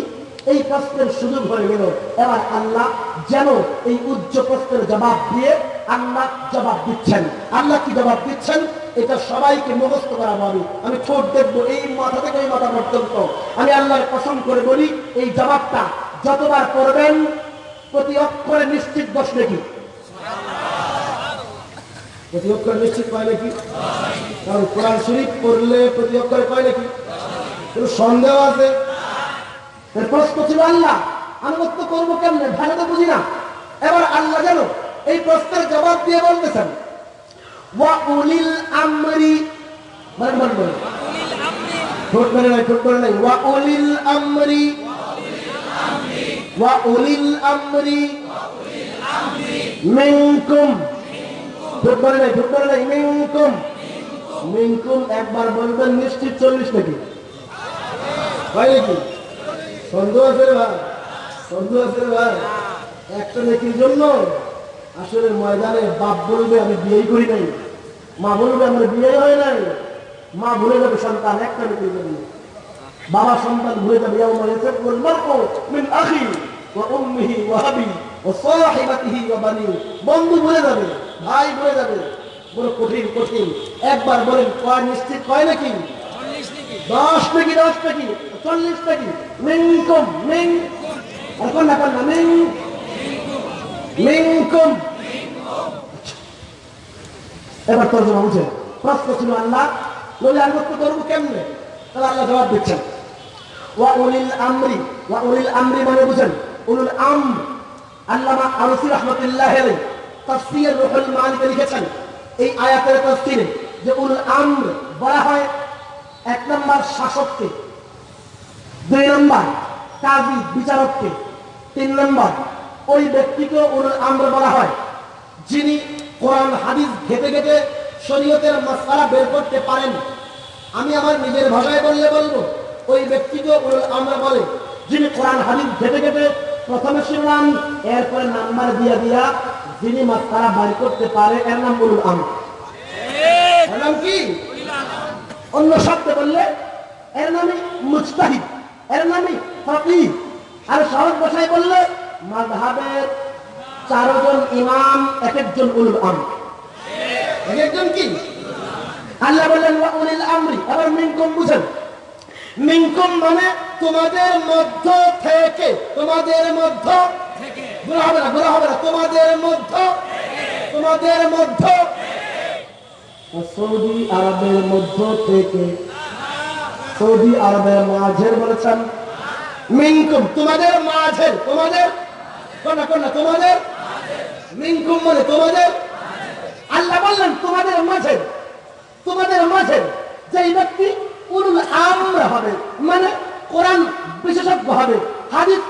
এই প্রশ্নের সুযোগ হয়ে গেল। এবার আল্লাহ যেন এই উচ্চ প্রশ্নের জবাব দিয়ে আল্লাহ জবাব দিচ্ছেন। আল্লাহ কি জবাব দিচ্ছেন? এটা সবাইকে মুখস্থ করাবো আমি আমি ঠোঁট দেখব এই মাথা থেকে ওই মাথা পর্যন্ত। আমি আল্লাহর পছন্দ করে বলি, এই জবাবটা যতবার করবেন প্রতি অক্ষরে নিশ্চিত বসবে কি? প্রতি অক্ষরে নিশ্চিত পায় নাকি? কারণ কোরআন শরীফ পড়লে প্রতি অক্ষরে পায় নাকি? সন্দেহ আছে? প্রশ্ন ছিল আল্লাহ আনুগত্য করব কেমনে? ভালো তো বুঝি না। এবার আল্লাহ জানো এই প্রশ্নের জবাব দিয়ে বলতেছেন মানে নাই নাই। একবার বলবেন, নিশ্চিত চল্লিশ নাকি? হয় নাকি? সন্দেহ ভাই সন্দেহ আছে ভাই একটা নেকির জন্য আসলে ময়দানে বাপ বলবে, আমি বিয়েই করি নাই। মা বলবে, আমার বিয়ে হয় নাই। মা ভুলে যাবে সন্তান, একটা নেকির জন্য। বাবা সন্তান ভুলে যাবে ইয়াফিরুল মারউ মিন আখি ওয়া উম্মিহি ওয়া আবি ওয়া সাহিবাতিহি ওয়া বানি। বন্ধু ভুলে যাবে, ভাই ভুলে যাবে। বড় কঠিন কঠিন। একবার বলেন, কয় নিশ্চিত, কয় নাকি? দশ নাকি দশ নাকি? চল্লিশ নাকি? মিনকুম, মিন আর কোন না কোন না, মিন মিনকুম। এবার তোর জমা বুঝে প্রশ্ন ছিল আল্লাহ নবী আনুগত্য করব কেমনে? তাহলে আল্লাহ জবাব দিচ্ছেন। ওয়া উলিল আমরি, ওয়া উলিল আমরি মানে বুঝেন, উলুল আম। আল্লামা আলসি রহমতুল্লাহ তাফসীর রুহুল মানিকে লিখেছেন, এই আয়াতের তাফসীরে যে উলুল আমর বলা হয় এক নম্বর শাসককে, দুই নম্বর কাজী বিচারককে, তিন নম্বর ওই ব্যক্তিকে আমর বলা হয়, যিনি কোরআন, হাদিস ঘেটে ঘেটে শরীয়তের মশলা বের করতে পারেন। আমি আমার নিজের ভাষায় বললে বলব, ওই ব্যক্তিকে আমর বলে, যিনি কোরআন, হাদিস ঘেটে ঘেটে প্রথমে শুনলাম, এরপরে নাম্বার দিয়া দিয়া যিনি মাস্কারা বাড়ি করতে পারে, এর নাম উলুল আমর কি? অন্য শব্দে বললে, এর নামে মুজতাহিদ, এর নামে ফকিহ আর সহজ ভাষায় বললে, মাযহাবের চারজন ইমাম এক একজন উলুল আম এক একজন কি? আল্লাহ বললেন উলিল আমরি, আবার মিনকুম বুঝেন। মিনকুম মানে তোমাদের মধ্য থেকে, তোমাদের মধ্য বলা হবে না বলা হবে না। তোমাদের মধ্য তোমাদের মধ্য সৌদি আরবের মধ্য থেকে। সৌদি আরবের মাঝের বলেছেন, মিনকুম, তোমাদের মাঝের, তোমাদের কোনা কোনা তোমাদের, মিনকুম মানে তোমাদের, আল্লাহ বললেন, তোমাদের মাঝে তোমাদের মাঝে যেই ব্যক্তি আমরা হবে মানে কোরআন বিশেষজ্ঞ হবে, হাদিস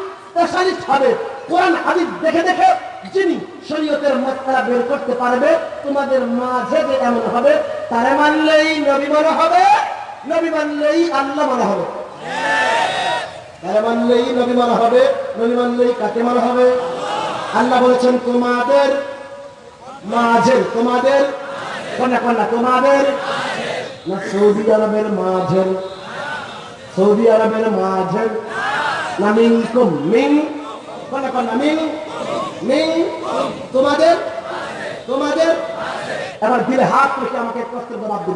হবে, কোরআন, হাদিস দেখে দেখে যিনি শরীয়তের মশলা বের করতে পারবে, তোমাদের মাঝে যে এমন হবে, তারে মানলেই নবী মনে হবে, নবী মানলেই আল্লাহ মনে হবে। তারে মানলেই নবী মনে হবে, নবী মানলেই কাকে মনে হবে? আল্লাহ বলেছেন, তোমাদের মাঝে তোমাদের কন্যা কন্যা, তোমাদের না সৌদি আরবের মাঝে সৌদি আরবের মাঝে না মিনকুম, মিন, কন্যা কন্যা, মিন তোমাদের? তোমাদের? এবার দিলে হাত রেখে আমাকে প্রশ্নের জবাব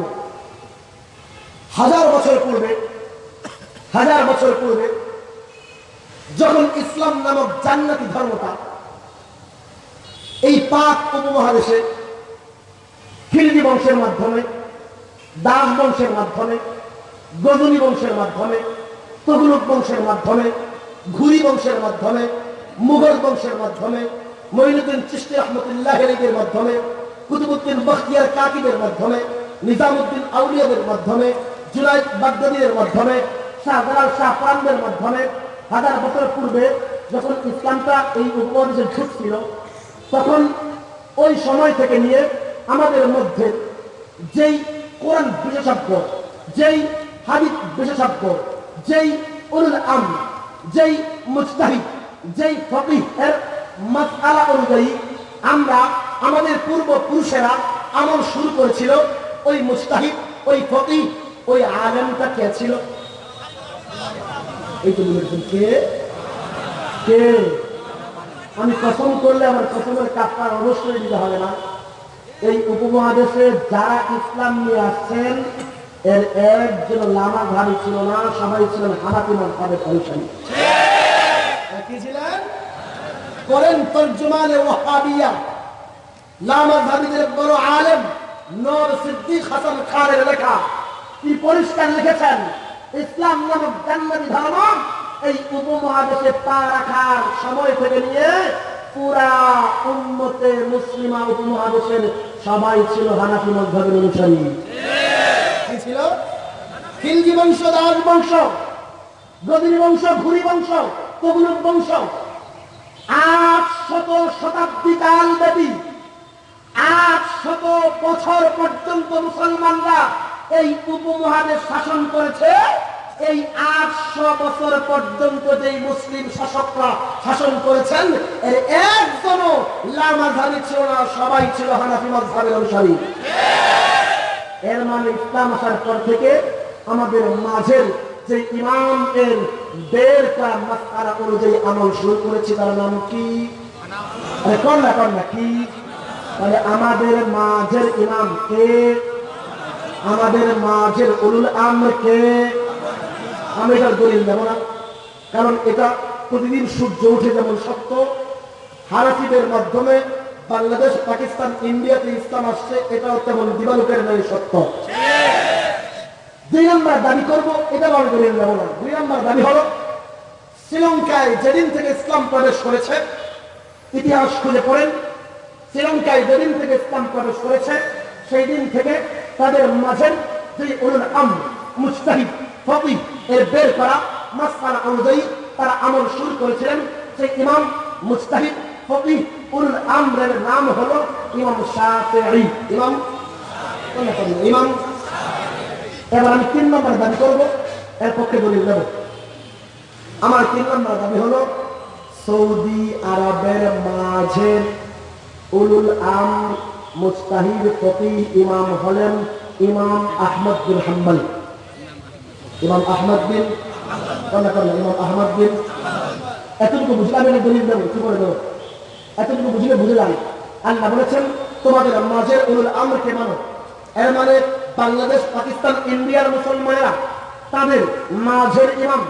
হাজার বছর পূর্বে, হাজার বছর পূর্বে, যখন ইসলাম নামক জান্নাতি ধর্মটা এই পাক উপমহাদেশে খিলজি বংশের মাধ্যমে, দাস বংশের মাধ্যমে, গজনী বংশের মাধ্যমে তগুলক বংশের মাধ্যমে, ঘুরি বংশের মাধ্যমে মুঘল বংশের মাধ্যমে, মঈনুদ্দিন চিস্তি রহমতুল্লাহ এর মাধ্যমে কুতুবুদ্দিন বখতিয়ার কাকিবের মাধ্যমে নিজামুদ্দিন আউলিয়াদের মাধ্যমে, জুনাইদ বাগদাদিদের মাধ্যমে শাহজালাল শাহ প্রাণদের মাধ্যমে, হাজার বছর পূর্বে যখন ইসলামটা এই উপমহাদেশে ঢুকছিল, তখন ওই সময় থেকে নিয়ে আমাদের মধ্যে যেই কোরআন বিশেষজ্ঞ, যেই হাদিস বিশেষজ্ঞ, যেই উলুল আম যেই মুজতাহিদ যেই ফকিহ এর মাসআলা অনুযায়ী আমরা, আমাদের পূর্বপুরুষেরা আমল শুরু করেছিল, ওই মুজতাহিদ ওই ফকিহ, ওই আলেমটা কে ছিল? এই তো বলেছেন, কে? কে? আমি কসম করলে আমার কসমের কাপড় অবশ্যই দিতে হবে না। এই উপমহাদেশে যারা ইসলাম নিয়ে আসছেন, এর একজন লামা ভাবি ছিল না, সবাই ছিলেন হানাফি মানসাবের অনুসারী কি ছিলেন করেন তর্জমানে ওয়াহাবিয়া। লামা ভাবিদের বড় আলেম নর সিদ্দিক হাসান খানের লেখা। কি পরিষ্কার লিখেছেন? ইসলাম নামক জান্নাতি ধর্ম এই উপমহাদেশে পা রাখার সময় থেকে নিয়ে পুরা উন্মতে মুসলিমা উপমহাদেশের সবাই ছিল হানাফি মধ্যের অনুসারী কি ছিল? খিলজি বংশ, দাস বংশ বংশ, ঘুরি বংশ তবলুক বংশ। আট শত শতাব্দী কাল ব্যাপী আট শত বছর পর্যন্ত মুসলমানরা এই উপমহাদেশ শাসন করেছে। এই আটশো বছর পর্যন্ত যেই মুসলিম শাসকরা শাসন করেছেন, এর একজনও লামাঝারি ছিল না, সবাই ছিল হানাফি মজহাবের অনুসারী। এর মানে ইসলাম আসার পর থেকে আমাদের মাঝের যে ইমাম এর করা মাস্তারা অনুযায়ী আমল শুরু করেছি, তার নাম কি? কর না কি? তাহলে আমাদের মাঝের ইমাম কে? আমাদের মাঝের উলুল আমি এটার দলিল দেব না। কারণ এটা প্রতিদিন সূর্য উঠে যেমন সত্য হারাফিদের মাধ্যমে বাংলাদেশ, পাকিস্তান, ইন্ডিয়াতে ইসলাম আসছে, এটাও তেমন দিবালুকের নয় সত্য দুই নম্বর দাবি করব, এটা আমি দলিল দেব না দুই নম্বর দাবি হলো, শ্রীলঙ্কায় যেদিন থেকে ইসলাম প্রবেশ করেছে, ইতিহাস খুঁজে পড়েন, শ্রীলঙ্কায় যেদিন থেকে ইসলাম প্রবেশ করেছে সেই দিন থেকে তাদের মাঝের যে উলুল আম মুস্তাহিদ ফকিহ এর বের করা, মাসআলা অনুযায়ী তারা আমল শুরু করেছিলেন। সেই ইমাম মুস্তাহিদ ফকিহ উলুল আমরের নাম হলো ইমাম শাফিঈ। ইমাম ইমাম এবার আমি তিন নম্বর দাবি করব, এর পক্ষে দলিল দেব আমার তিন নম্বর দাবি হলো, সৌদি আরবের মাঝে উলুল আম মুস্তাহিদ ফকি ইমাম হলেন ইমাম আহমদ বিন হাম্বল। ইমাম আহমদ বিন ইমাম আহমদ বিন। এতটুকু বুঝলাম একটা দলিল দেবো কি করে দেবো এতটুকু বুঝলে বুঝলাম। আল্লাহ বলেছেন, তোমাদের মাঝে উলুল আমরকে মানো। এর মানে বাংলাদেশ, পাকিস্তান, ইন্ডিয়ার মুসলমানেরা, তাদের মাঝের ইমাম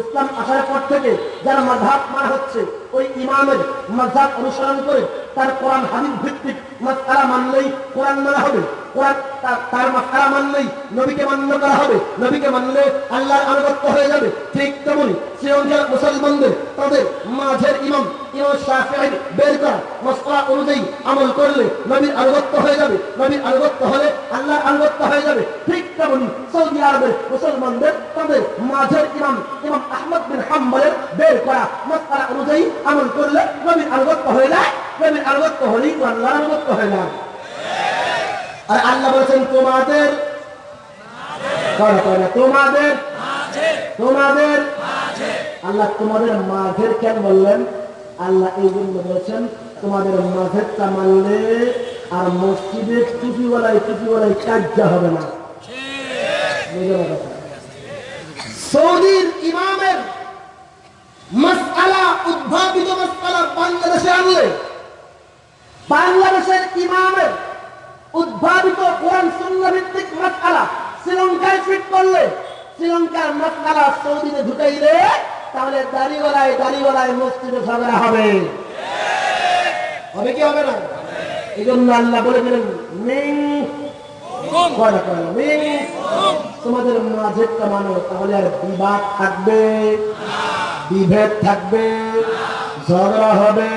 ইসলাম আসার পর থেকে যারা মাঝাব মারা হচ্ছে, ওই ইমামের মাঝাব অনুসরণ করে তার কোরআন হাদিস ভিত্তিক মাসআলা মানলেই কোরআন মানা হবে। তার- তার মানলেই নবীকে মান্য করা হবে। নবীকে মানলে আল্লাহর আনুগত্য হয়ে যাবে। ঠিক তেমনি শ্রীলঙ্কার মুসলমানদের, তাদের মাঝের ইমাম বের করা আরবের মুসলমানদের, তাদের মাঝের ইমাম ইমাম আহমদ বিন হাম্বলের বের করা মাসআলা অনুযায়ী আমল করলে নবীর আনুগত্য হয়ে যায়। নবীর আনুগত্য হলেই তো আল্লাহর আনুগত্য হয়ে যায়। আর আল্লাহ বলেছেন, তোমাদের তোমাদের তোমাদের আল্লাহ তোমাদের মাঝের কেন বললেন? আল্লাহ এই জন্য বলেছেন, তোমাদের মাঝেরটা মানলে আর মসজিদে টুপিওয়ালায় টুপিওয়ালায় কাজ্জা হবে না। না সৌদির ইমামের মাসআলা, উদ্ভাবিত মাসআলা বাংলাদেশে আনলে বাংলাদেশের ইমামের উদ্ভাবিত কোরআন সুন্নাহ ভিত্তিক মাসআলা শ্রীলঙ্কায় ফিট করলে শ্রীলঙ্কার মাসআলা সৌদিতে ঢুকাইলে তাহলে দাড়িওয়ালায় দাড়িওয়ালায় মসজিদে ঝগড়া হবে। হবে কি হবে না? এই জন্য আল্লাহ বলে দিলেন মিং তোমাদের মাঝেরটা মানো তাহলে আর বিবাদ থাকবে বিভেদ থাকবে ঝগড়া হবে।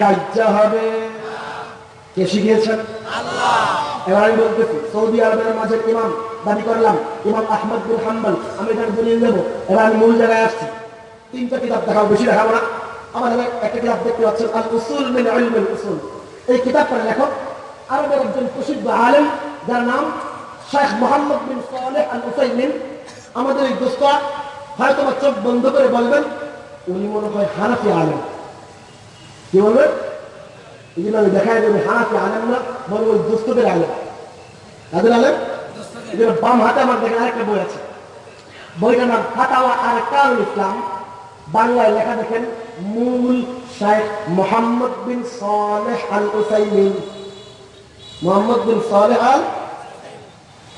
কাজ্জা হবে। কে শিখিয়েছেন? এবার আমি বলতেছি, সৌদি আরবের মাঝে ইমাম, দাবি করলাম, ইমাম আহমদ বিন হাম্বল, আমি এখানে দলিল দেব। এবার আমি মূল জায়গায় আসছি। তিনটা কিতাব দেখাবো বেশি দেখাবো না। এখানে একটা কিতাব দেখতে পাচ্ছেন আল উসুল মিন ইলমিল উসুল। এই কিতাবটার লেখক আরবের একজন প্রসিদ্ধ আলেম, যার নাম শেখ মোহাম্মদ বিন সালেহ আল উসাইমিন আমাদের এই দোস্তা হয়তো চোখ বন্ধ করে বলবেন, উনি মনে হয় হানাফি আলেম। কি বলবেন এই জন্য আমি দেখাই দেবে, হানাফি আলেম না বরং ওই দোস্তদের আলেম। তাদের এই বাম হাতে আমার দেখেন আরেকটা বই আছে। বইটার নাম ফাতাওয়া আর কারুল ইসলাম। বাংলায় লেখা দেখেন, মূল শেখ মোহাম্মদ বিন সালেহ আল উসাইমিন মোহাম্মদ বিন সালেহ আল?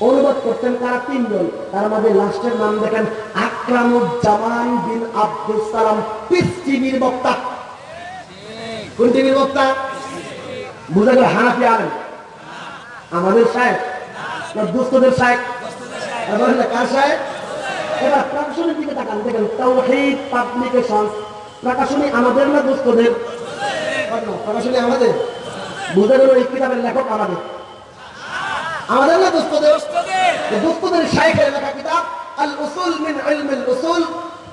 অনুবাদ করতেন তারা তিনজন। তার মধ্যে লাস্টের নাম দেখেন, আকরামুজ্জামান বিন আব্দুল সালাম পিস টিভির বক্তা। কোন টিভির বক্তা? বুঝা গেল হানাফি আলেন আমাদের সাহেব না দুস্থদের সাহেব? কার সাহেব? এবার প্রকাশনের দিকে তাকান দেখেন তাওহীদ পাবলিকেশন প্রকাশনী আমাদের না দুস্থদের প্রকাশনী আমাদের। বুঝা গেল এই কিতাবের লেখক আমাদের। আমাদের না দুস্থদের দুস্থদের শাইখের লেখা কিতাব আল উসুল মিন ইলম আল উসুল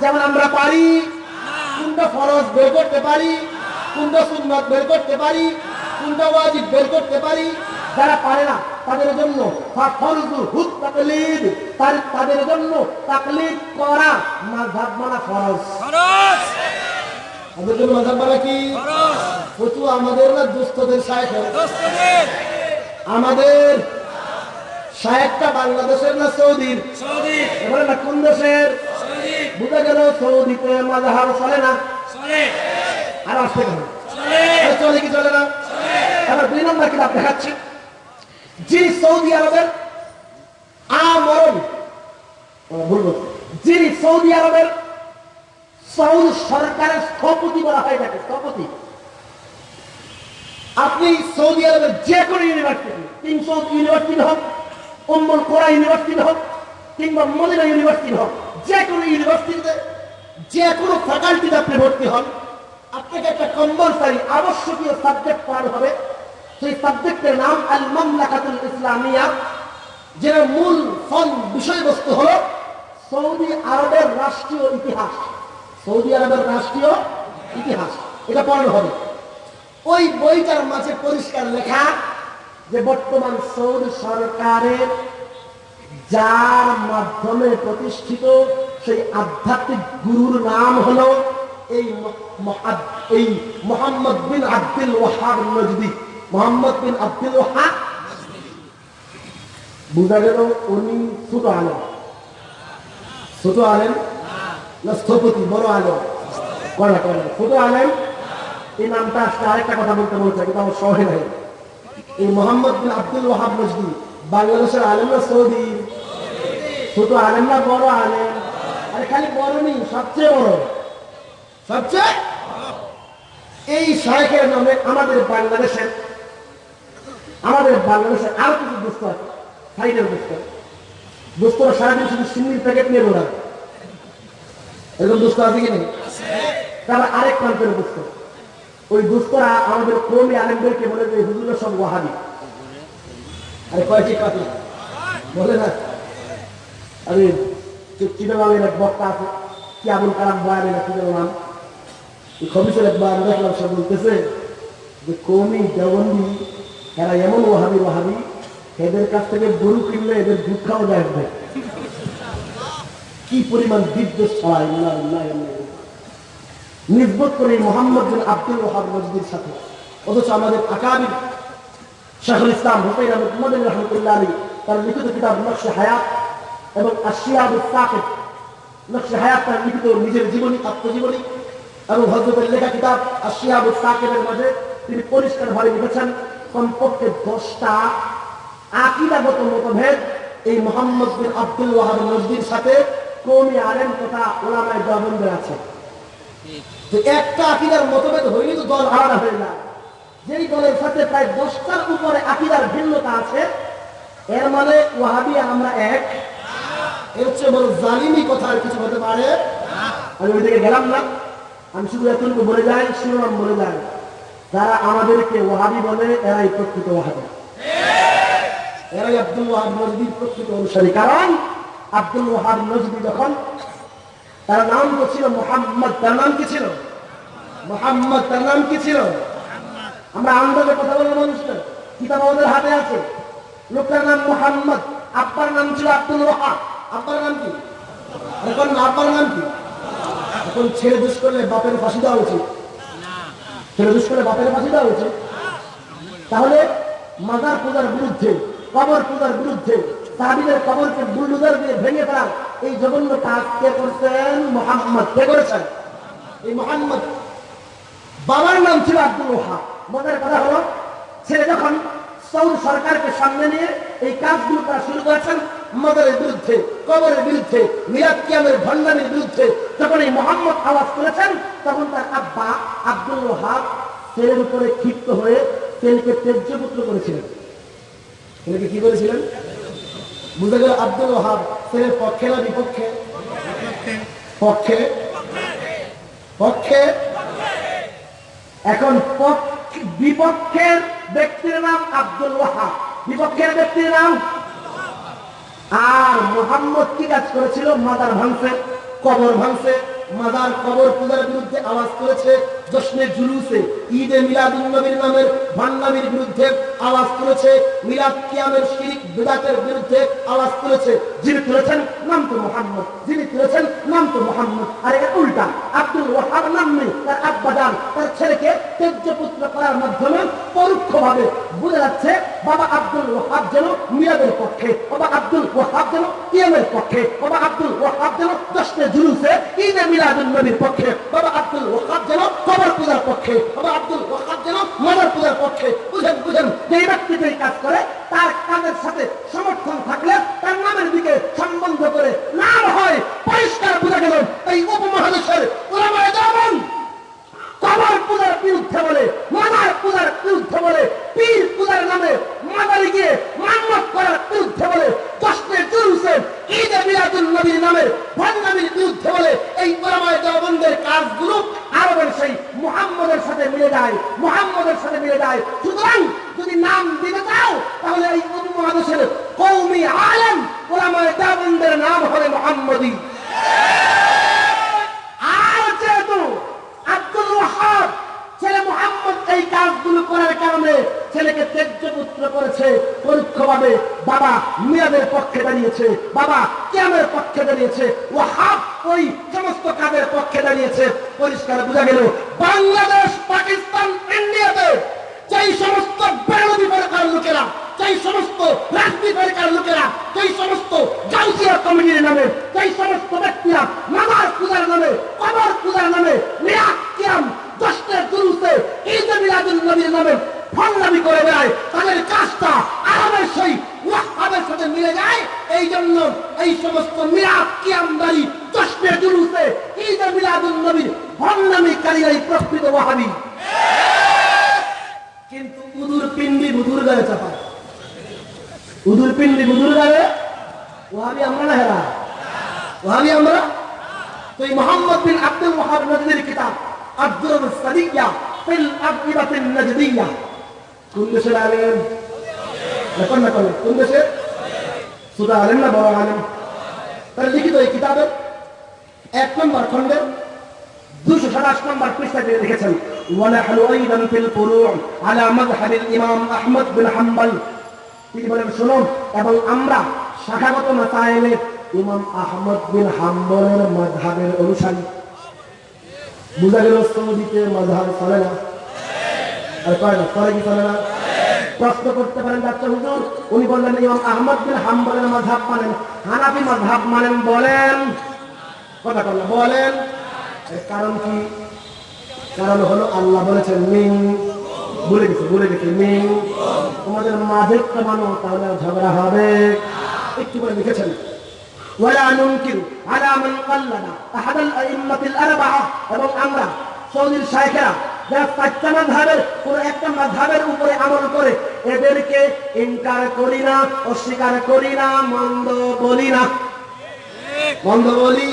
যেমন আমরা পারি কোনটা ফরজ বের করতে পারি কোনটা সুন্নত বের করতে পারি কোনটা ওয়াজিব বের করতে পারি। যারা পারে না তাদের জন্য তাদের জন্য তাকলিদ করা মাযহাব মানা ফরজ। তাদের জন্য মাযহাব মানা কি? ফতু আমাদের না দুস্থদের শায়েখ আমাদের শায়েখটা বাংলাদেশের না সৌদির? না কোন দেশের? বুঝা গেল সৌদিতে মাযহাব চলে না? আর আসতে কেন? চলে। কি চলে না? এবার দুই নম্বর কিতাব দেখাচ্ছি। যিনি সৌদি আরবের আমরণ। বলছি। যিনি সৌদি আরবের সৌদি সরকারের স্থপতি বলা হয় তাকে স্থপতি। আপনি সৌদি আরবের যে কোনো ইউনিভার্সিটি তিনশো ইউনিভার্সিটি হোক উম্মুল কোরা ইউনিভার্সিটি হোক কিংবা মদিনা ইউনিভার্সিটি হোক যে কোনো ইউনিভার্সিটিতে যে কোনো ফ্যাকাল্টিতে আপনি ভর্তি হন, আপনাকে একটা কম্পালসারি আবশ্যকীয় সাবজেক্ট পড়ানো হবে। সেই সাবজেক্টের নাম আল মামলাকাতুল ইসলামিয়া যেটা মূল ফল বিষয়বস্তু হলো সৌদি আরবের রাষ্ট্রীয় ইতিহাস। সৌদি আরবের রাষ্ট্রীয় ইতিহাস, এটা পড়ানো হবে। ওই বইটার মাঝে পরিষ্কার লেখা যে বর্তমান সৌদি সরকারের যার মাধ্যমে প্রতিষ্ঠিত সেই আধ্যাত্মিক গুরুর নাম হলো এই এই মোহাম্মদ বিন আব্দুল ওয়াহাব নজদি। মোহাম্মদ বিন আব্দুল ওয়াহাব বুঝা গেল উনি ছোট আলেম। ছোট আলেম না স্থপতি, বড় আলেম। কয়না কয়না ছোট আলেম, এই নামটা আজকে আরেকটা কথা বলতে বলছে কিন্তু আমার শহরে নাই এই মোহাম্মদ বিন আব্দুল ওয়াহাব নজদি বাংলাদেশের আলেম না সৌদি, ছোট আলেম না বড় আলেম। আরে খালি বড় নেই, সবচেয়ে বড়। সবচেয়ে? এই শাহেখের নামে আমাদের বাংলাদেশের আমাদের বাংলাদেশের আরও কিছু দুস্থ আছে সাইডের দুস্থ দুস্থরা সারাদিন শুধু সিন্নির প্যাকেট নিয়ে বেড়ায় এরকম দুস্থ আছে কি নেই? তারা আরেক প্রান্তের দুস্থ ওই দুস্থরা আমাদের কৌমি আলেমদেরকে বলে যে, হুজুরের সব ওয়াহাবি। বলে না বলতেছে যে কৌমি এরা এমন ওহাবি ওহাবি এদের কাছ থেকে গরু কিনলে এদের দুধ খাওয়া। কি পরিমাণ বিদ্বেষ ছড়ায়। নির্বোধ করে মোহাম্মদ আব্দুল ওহাব সাথে। অথচ আমাদের আকাবির শেখুল ইসলাম হুসাইন আহমদ রহমতুল্লাহ আলী তার লিখিত কিতাব নকশে হায়াত এবং আশিয়াব নকশে হায়াত তার লিখিত নিজের জীবনী, আত্মজীবনী এবং হজরতের লেখা কিতাব আশিয়াব সাকিবের মাঝে তিনি পরিষ্কারভাবে লিখেছেন, কমপক্ষে দশটা আকিদাগত মতভেদ এই মোহাম্মদ বিন আব্দুল ওয়াহাব নজদির সাথে কৌমি আলেম তথা ওলামায় দেওবন্দের আছে। তো একটা আকিদার মতভেদ হইলে তো দল আলাদা হয়ে যায়। যেই দলের সাথে প্রায় দশটার উপরে আকিদার ভিন্নতা আছে, এর মানে ওয়াহাবি আমরা এক। এর হচ্ছে বড় জালিমি কথা আর কিছু হতে পারে। আমি ওই দিকে গেলাম না। আমি শুধু এতটুকু বলে যাই, শিরোনাম বলে যাই। যারা আমাদেরকে ওয়াহাবি বলে, এরাই প্রকৃত ওয়াহাবি। এরাই আব্দুল ওয়াহাব নজদির প্রকৃত অনুসারী। কারণ আব্দুল ওয়াহাব নজদি যখন তার নাম তো ছিল? মোহাম্মদ, তার নাম কি ছিল? মোহাম্মদ, তার নাম কি ছিল? আমরা আন্দাজে কথা বলব মানুষটা কিতাব আমাদের হাতে আছে। লোকটার নাম মোহাম্মদ, আব্বার নাম ছিল আব্দুল ওয়াহাব আব্বার নাম কি? এখন আব্বার নাম কি? এখন ছেলে দুষ করলে বাপের ফাঁসি দেওয়া উচিত। ছেলে দুষ করলে বাপের ফাঁসি দেওয়া উচিত। তাহলে মাদার পূজার বিরুদ্ধে, কবর পূজার বিরুদ্ধে, সাহাবিদের কবরকে বুলডুজার দিয়ে ভেঙে ফেলার এই জঘন্য কাজ কে করছেন? মোহাম্মদ। কে করেছেন? এই মোহাম্মদ। বাবার নাম ছিল আব্দুল ওহাব মজার কথা হলো ছেলে যখন সৌর সরকারকে সামনে নিয়ে এই কাজগুলো তারা শুরু করেছেন, মদরের বিরুদ্ধে, কবরের বিরুদ্ধে মিরাজ কিয়ামের ভণ্ডারের বিরুদ্ধে, যখন এই মোহাম্মদ আওয়াজ করেছেন তখন তার আব্বা আব্দুল ওহাব ছেলের উপরে ক্ষিপ্ত হয়ে ছেলেকে তেজ্যপুত্র করেছিলেন। ছেলেকে কি করেছিলেন? বুঝে গেল আব্দুল ওহাব ছেলের পক্ষে না বিপক্ষে? পক্ষে। পক্ষে। এখন পক্ষ- বিপক্ষের ব্যক্তির নাম আব্দুল ওয়াহাব। বিপক্ষের ব্যক্তির নাম? আর মোহাম্মদ কি কাজ করেছিল? মাদার ভাঙছে কবর ভাঙছে মাদার কবর পূজার বিরুদ্ধে আওয়াজ করেছে জশ্নে জুলুসে। ঈদে মিলাদুল নবীর নামের ভান্নামির বিরুদ্ধে আওয়াজ করেছে। মিলাদ কিয়ামের শিরিক বিদাতের বিরুদ্ধে আওয়াজ করেছে। যিনি তুলেছেন নাম তো মোহাম্মদ, যিনি তুলেছেন নাম তো মোহাম্মদ। আর এটা উল্টা, আব্দুল ওয়াহাব নাম নেই, তার আব্বা যান, তার ছেলেকে তেজ্যপুত্র করার মাধ্যমে পরোক্ষভাবে বোঝা যাচ্ছে বাবা আব্দুল ওয়াহাব যেন মিলাদের পক্ষে, বাবা আব্দুল ওয়াহাব যেন কিয়ামের পক্ষে, বাবা আব্দুল ওয়াহাব যেন দশটা জুলুসে ঈদে মিলাদুল নবীর পক্ষে, বাবা আব্দুল ওয়াহাব যেন কবর পূজার পক্ষে, বাবা আব্দুল ওয়াহাব যেন মাদার পূজার পক্ষে, বুঝেন বুঝেন যে ব্যক্তি যে কাজ করে, তার কাজের সাথে সমর্থন থাকলে তার নামের দিকে সম্বন্ধ করে নাম হয়, পরিষ্কার বোঝা গেল এই উপমহাদেশের ওলামায়ে দেওবন্দ কবর পূজার বিরুদ্ধে বলে, মাদার পূজার বিরুদ্ধে বলে, পীর পূজার নামে মাদারে গিয়ে মান্নত করার বিরুদ্ধে বলে দশটে জুলুসে ঈদে মিলাদুল নবীর নামে ভণ্ডামির বিরুদ্ধে বলে, এই ওলামায়ে দেওবন্দের কাজগুলো আরবের সেই মুহাম্মদের সাথে মিলে যায়, মুহাম্মদের সাথে মিলে যায়। সুতরাং যদি নাম দিতে চাও, তাহলে এই উপমহাদেশের কৌমি আলেম ওলামায়ে দেওবন্দের নাম হবে মুহাম্মদী। আর যেহেতু আব্দুল ওয়াহাব ছেলে মোহাম্মদ এই কাজগুলো করার কারণে ছেলেকে তেজ্যপুত্র করেছে, পরোক্ষভাবে বাবা মিয়াদের পক্ষে দাঁড়িয়েছে, বাবা কিয়ামের পক্ষে দাঁড়িয়েছে, ওয়াহাব ওই সমস্ত কাজের পক্ষে দাঁড়িয়েছে। পরিষ্কার বোঝা গেল, বাংলাদেশ, পাকিস্তান, ইন্ডিয়াতে যেই সমস্ত বেরোধী ফেরকার লোকেরা, যেই সমস্ত রাজনীতি ফেরকার লোকেরা, যেই সমস্ত গাউসিয়া কমিটির নামে, যেই সমস্ত ব্যক্তিরা মামার পূজার নামে, কবর পূজার নামে কিয়াম দশটা জুলুসে ঈদ মিলাদুল নবীর নামে ফন্দামি করে বেড়ায়। তাদের কাজটা আরবের সেই ওয়াহাবের সাথে মিলে যায়। এই জন্য এই সমস্ত মিরাজ কিয়ামদারি দশটা জুলুসে ঈদ মিলাদুল নবীর ফন্দামিকারীরাই প্রকৃত ওয়াহাবি। কিন্তু উদুর পিন্ডি বুধুর গায়ে চাপায় উদুর পিন্ডি বুধুর গায়ে ওহাবি আমরা না হেরা? ওহাবি আমরা? তো এই মোহাম্মদ বিন আব্দুল ওয়াহাব নজদির কিতাব। আব্দুল সাদিয়া ফিল আকিবাতিন নজদিয়া কোন দেশের আলেম এখন না কোন কোন দেশের সুদা আলেম না বড় আলেম তাহলে লিখিত এই কিতাবের এক নম্বর খণ্ডের দুশো সাতাশ নম্বর পৃষ্ঠাতে লিখেছেন ونحن أيضا في الفروع على مذهب الإمام أحمد بن حنبل তিনি বলেন শুনুন এবং আমরা শাখাগত মাসাইলে ইমাম আহমদ বিন হাম্বলের মাযহাবের অনুসারী বুঝা গেল সৌদিতে মাযহাব চলে না? আর না কি চলে না? প্রশ্ন করতে পারেন বাচ্চা হুজুর উনি বললেন ইমাম আহমদ বিন হাম্বলের মাযহাব মানেন। হানাফি মানেন বলেন। কথা বলেন। কারণ কি? কারণ হলো আল্লাহ বলেছেন মিং বলে গেছে বলে গেছে মিং তোমাদের মাঝে মানো তাহলে ঝগড়া হবে। একটু করে লিখেছেন। আমল করে এদেরকে ইনকার করি না, অস্বীকার করি না, মন্দ বলি না। মন্দ বলি?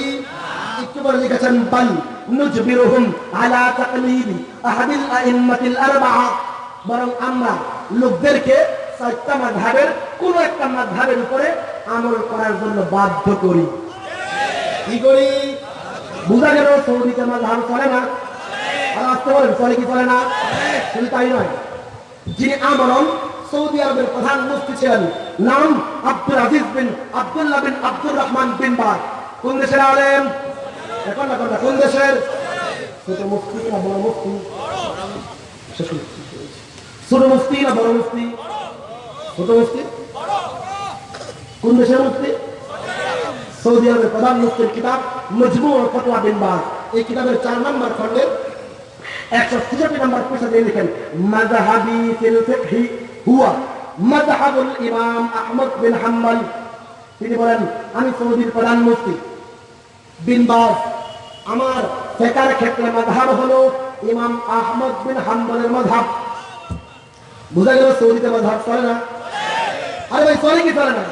একটু পরে লিখেছেন, বাল আলা তাকলিদি আহাদিল আইম্মাতিল বরং আমরা লোকদেরকে চারটা মাযহাবের, কোন একটা মাযহাবের উপরে আমল করার জন্য বাধ্য করি। কি করি? বুঝা গেল সৌদিতে মাযহাব চলে না? আর আসতে বলেন, চলে কি চলে না? শুধু তাই নয়, যিনি সৌদি আরবের প্রধান মুফতি ছিলেন, নাম আব্দুল আজিজ বিন আব্দুল্লাহ বিন আব্দুর রহমান বিন কোন দেশের আলেম? এখন না কোন দেশের? ছোট মুফতি না, বড় মুফতি। ছোট মুফতি না, বড় মুফতি? ছোট মুফতি কোন দেশের মুফতি সৌদি আরবের প্রধান মুফতির কিতাব মজমু ও ফতোয়া বিন এই কিতাবের চার নম্বর খণ্ডের একশো ছেষট্টি নম্বর পৃষ্ঠা দিয়ে লিখেন ফিকহি হুয়া মাযহাবুল ইমাম আহমদ বিন হাম্বল তিনি বলেন, আমি সৌদির প্রধান মুফতি। বিন আমার ফেকার ক্ষেত্রে মাযহাব হলো ইমাম আহমদ বিন হাম্বলের মাযহাব। বুঝা গেল সৌদিতে মাযহাব চলে না। আরে ভাই, চলে কি চলে না?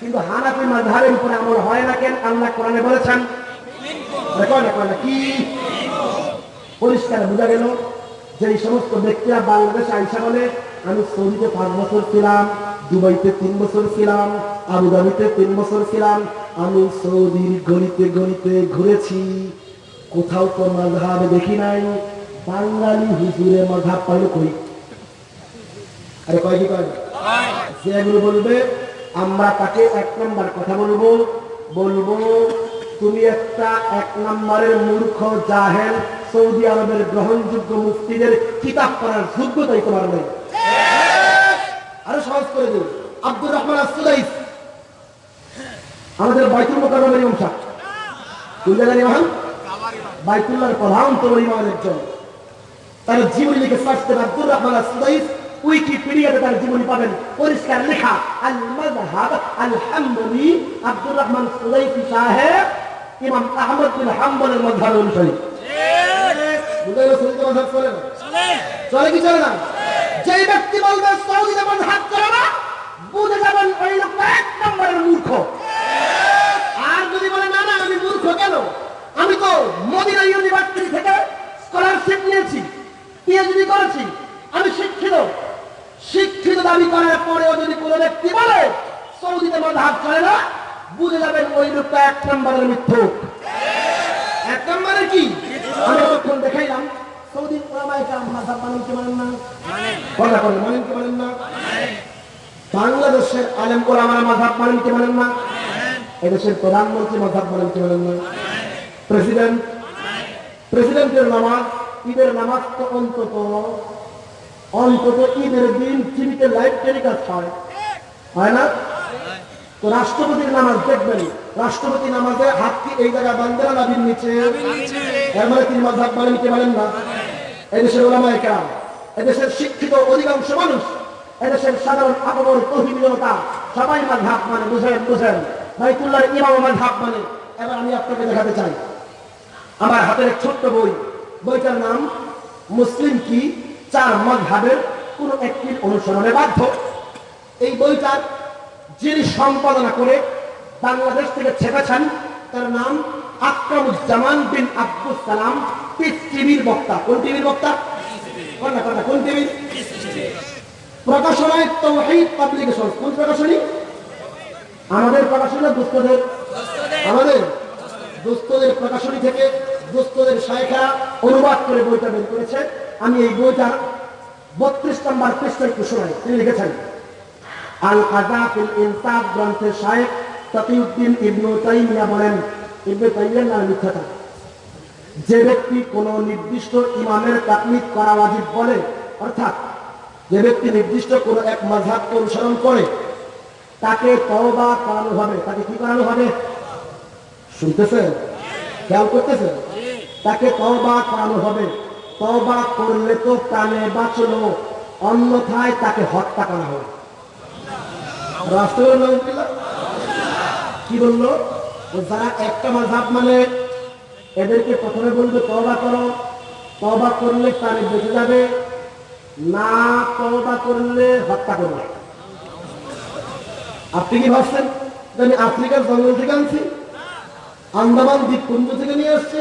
কিন্তু হানাফি মাযহাবের উপরে আমল হয় না কেন? আল্লাহ কোরআনে বলেছেন কি? পরিষ্কার বোঝা গেল যে সমস্ত ব্যক্তিরা বাংলাদেশে আইসা বলে, আমি সৌদিতে পাঁচ বছর ছিলাম, দুবাইতে তিন বছর ছিলাম, আবুধাবিতে তিন বছর ছিলাম, আমি সৌদির গলিতে গলিতে ঘুরেছি। কোথাও তো মাঝহাব দেখি নাই, বাঙালি হুজুরে মাঝহাব পাইল কই? আরে কয় কি কয় না? এগুলো বলবে, আমরা তাকে এক নম্বর কথা বলব। বলব, তুমি একটা এক নম্বরের মূর্খ, জাহেল, সৌদি আরবের গ্রহণযোগ্য মুফতিদের কিতাব পড়ার যোগ্যতাই তোমার নেই। আরও সহজ করে দিন আব্দুর রহমান আসুদাইস আমাদের বাইতুল মোকাররমের ইমাম সাহেব। কোন ইমাম? বাইতুল্লাহর প্রধান তোমার ইমামের একজন। তার জীবনী লিখে সার্চতেন আব্দুর রহমান আসুদাইস উইকিপিডিয়াতে তার জীবনী পাবেন। পরিষ্কার লেখা আল মাযহাব আল হাম্বলি আব্দুর রহমান সুদাইসি সাহেব, ইমাম আহমদ বিন হাম্বলের মাযহাব অনুসারী। চলে কি চলে না? যেই ব্যক্তি বলবে না বুঝে যাবেন ওই লোকটা এক নম্বরের আর যদি বলে, না না, আমি মূর্খ কেন? আমি তো মদিনা ইউনিভার্সিটি থেকে স্কলারশিপ নিয়েছি। পিএইচডি করেছি। আমি শিক্ষিত। শিক্ষিত দাবি করার পরেও যদি কোনো ব্যক্তি বলে, সৌদিতে মাঝহাব চলে না, বুঝে যাবেন ওই লোকটা এক নম্বরের মিথ্যুক এক নম্বরের কি? আমি তখন দেখাইলাম সৌদি বাংলাদেশের আলেম ওলামারা মাযহাব মানেন মানেন না? এদেশের প্রধানমন্ত্রী কি মানেন না? প্রেসিডেন্ট, প্রেসিডেন্টের নামাজ, ঈদের নামাজ তো অন্তত অন্তত ঈদের দিন টিভিতে লাইভ টেলিকাস্ট হয়। হয় না? তো রাষ্ট্রপতির নামাজ দেখবেন। রাষ্ট্রপতি নামাজে হাত কি এই জায়গায় বান্ধা নাবির নিচে? এর মানে তিনি মানেন কি মানেন না? এদেশের ওলামায়ে কেরাম, এদেশের শিক্ষিত অধিকাংশ মানুষ, এদেশের সাধারণ আপমর তহিদ জনতা সবাই মাঝহাব মানে বুঝেন বুঝেন। বাইতুল্লাহর ইমাম মাঝহাব মানে। এবার আমি আপনাকে দেখাতে চাই। আমার হাতের ছোট্ট বই। বইটার নাম মুসলিম কি? চার মজহাবের কোন একটি অনুসরণে বাধ্য। এই বইটার যিনি সম্পাদনা করে বাংলাদেশ থেকে ছেপেছেন, তার নাম আকরামুজ্জামান বিন আব্দুল সালাম। পিস টিভির বক্তা। কোন টিভির বক্তা? কোন টিভির? প্রকাশনায় তৌহিদ পাবলিকেশন। কোন প্রকাশনী? আমাদের প্রকাশনা দুস্থদের। আমাদের দুস্থদের প্রকাশনী থেকে দুস্থদের শায়খা অনুবাদ করে বইটা বের করেছে। আমি এই বইটার বত্রিশ নম্বর পৃষ্ঠা একটু তিনি লিখেছেন। আল আজাফিল ইনসাফ গ্রন্থের সাহেব তকিউদ্দিন ইবনু তাইমিয়া বলেন, ইবনু তাইমিয়ার নাম মিথ্যাটা যে ব্যক্তি কোন নির্দিষ্ট ইমামের তাকলিদ করা ওয়াজিব বলে, অর্থাৎ যে ব্যক্তি নির্দিষ্ট কোন এক মাযহাবকে অনুসরণ করে, তাকে তওবা করানো হবে। তাকে কি করানো হবে? শুনতেছেন? খেয়াল করতেছেন? তাকে তওবা করানো হবে। তওবা করলে তো প্রাণে বাঁচলো, অন্যথায় তাকে হত্যা করা হবে কি বলল? যারা একটা মাঝাব মানে এদেরকে প্রথমে বলবে তওবা করো। তওবা করলে প্রাণে বেঁচে যাবে, না তওবা করলে হত্যা করবে আপনি কি ভাবছেন আমি আফ্রিকার জঙ্গল থেকে আনছি? আন্দামান দ্বীপপুঞ্জ থেকে নিয়ে আসছি?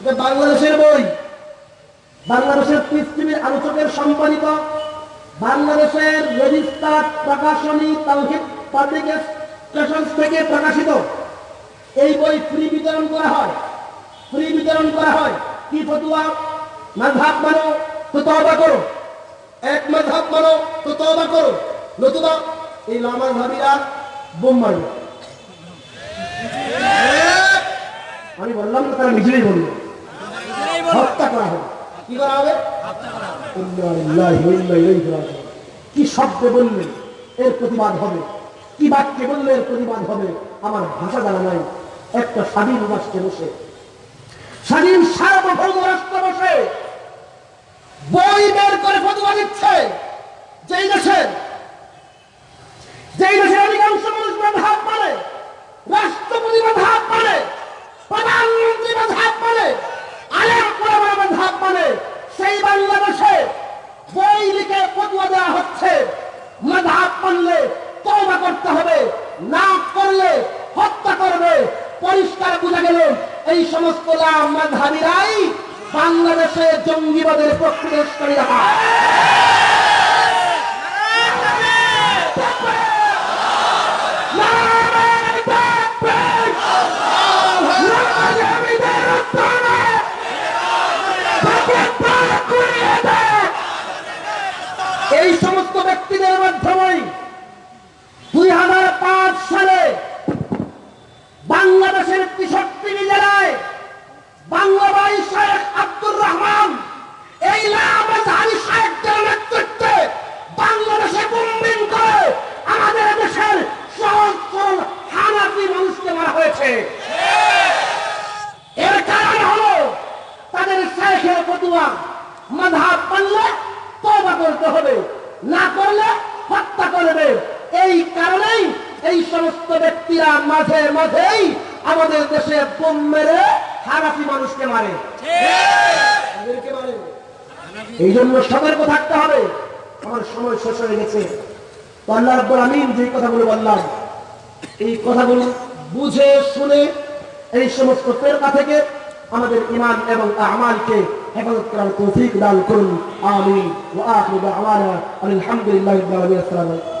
এটা বাংলাদেশের বই। বাংলাদেশের পৃথিবীর আলোচকের সম্পাদিত বাংলাদেশের রেজিস্টার প্রকাশনী তাওহিদ পাবলিকেশন থেকে প্রকাশিত এই বই ফ্রি বিতরণ করা হয়। ফ্রি বিতরণ করা হয়। কি ফতুয়া? মাঝহাব মানো তো তওবা করো। এক মাঝহাব মানো তো তবা করো। নতুবা এই লামা ভাবিরা বোম মারবে। আমি বললাম তারা নিজেরাই বলল হত্যা করা হবে। কি করা শব্দে বললে এর প্রতিবাদ হবে? কি বাক্যে বললে এর প্রতিবাদ হবে? আমার ভাষা জানা নাই। একটা স্বাধীন রাষ্ট্রে বসে। স্বাধীন সার্বভৌম রাষ্ট্রে বসে। বই বের করে ফতোয়া দিচ্ছে। যেই দেশের যেই দেশের অধিকাংশ মানুষ হাত পারে রাষ্ট্রপতি হাত মানে প্রধানমন্ত্রী হাত মানে আলেম কোরআন হাত মানে সেই বাংলাদেশে বই লিখে ফতোয়া দেওয়া করতে হবে না করলে হত্যা করবে। পরিষ্কার বোঝা গেল, এই সমস্ত মাধাবিরাই বাংলাদেশে জঙ্গিবাদের প্রক্রিয়াকারীরা ব্যক্তিদের মাধ্যমেই দুই হাজার পাঁচ সালে বাংলাদেশের তেষট্টি জেলায় বাংলাবাই শেখ আব্দুর রহমান, এই নেতৃত্বে বাংলাদেশে করে আমাদের দেশের সহজ সরল মানুষকে মারা হয়েছে। এর কারণ হলো তাদের শেখের ফতুয়া মাধাব মানলে তবা করতে হবে। না করলে হত্যা করবে। এই কারণেই এই সমস্ত ব্যক্তিরা মাঝে মাঝেই আমাদের দেশে বোম মেরে হারাফি মানুষকে মারে। এই জন্য সতর্ক থাকতে হবে। আমার সময় শেষ হয়ে গেছে। আল্লাহ আমিন যে কথাগুলো বললাম, এই কথাগুলো বুঝে শুনে এই সমস্ত ফেরকা থেকে আমাদের ইমান এবং আমালকে হেফাজত করার তৌফিক দান করুন। আমিন। ওয়া আখিরু দাওয়ানা আলহামদুলিল্লাহি রাব্বিল আলামিন। আসসালামু আলাইকুম।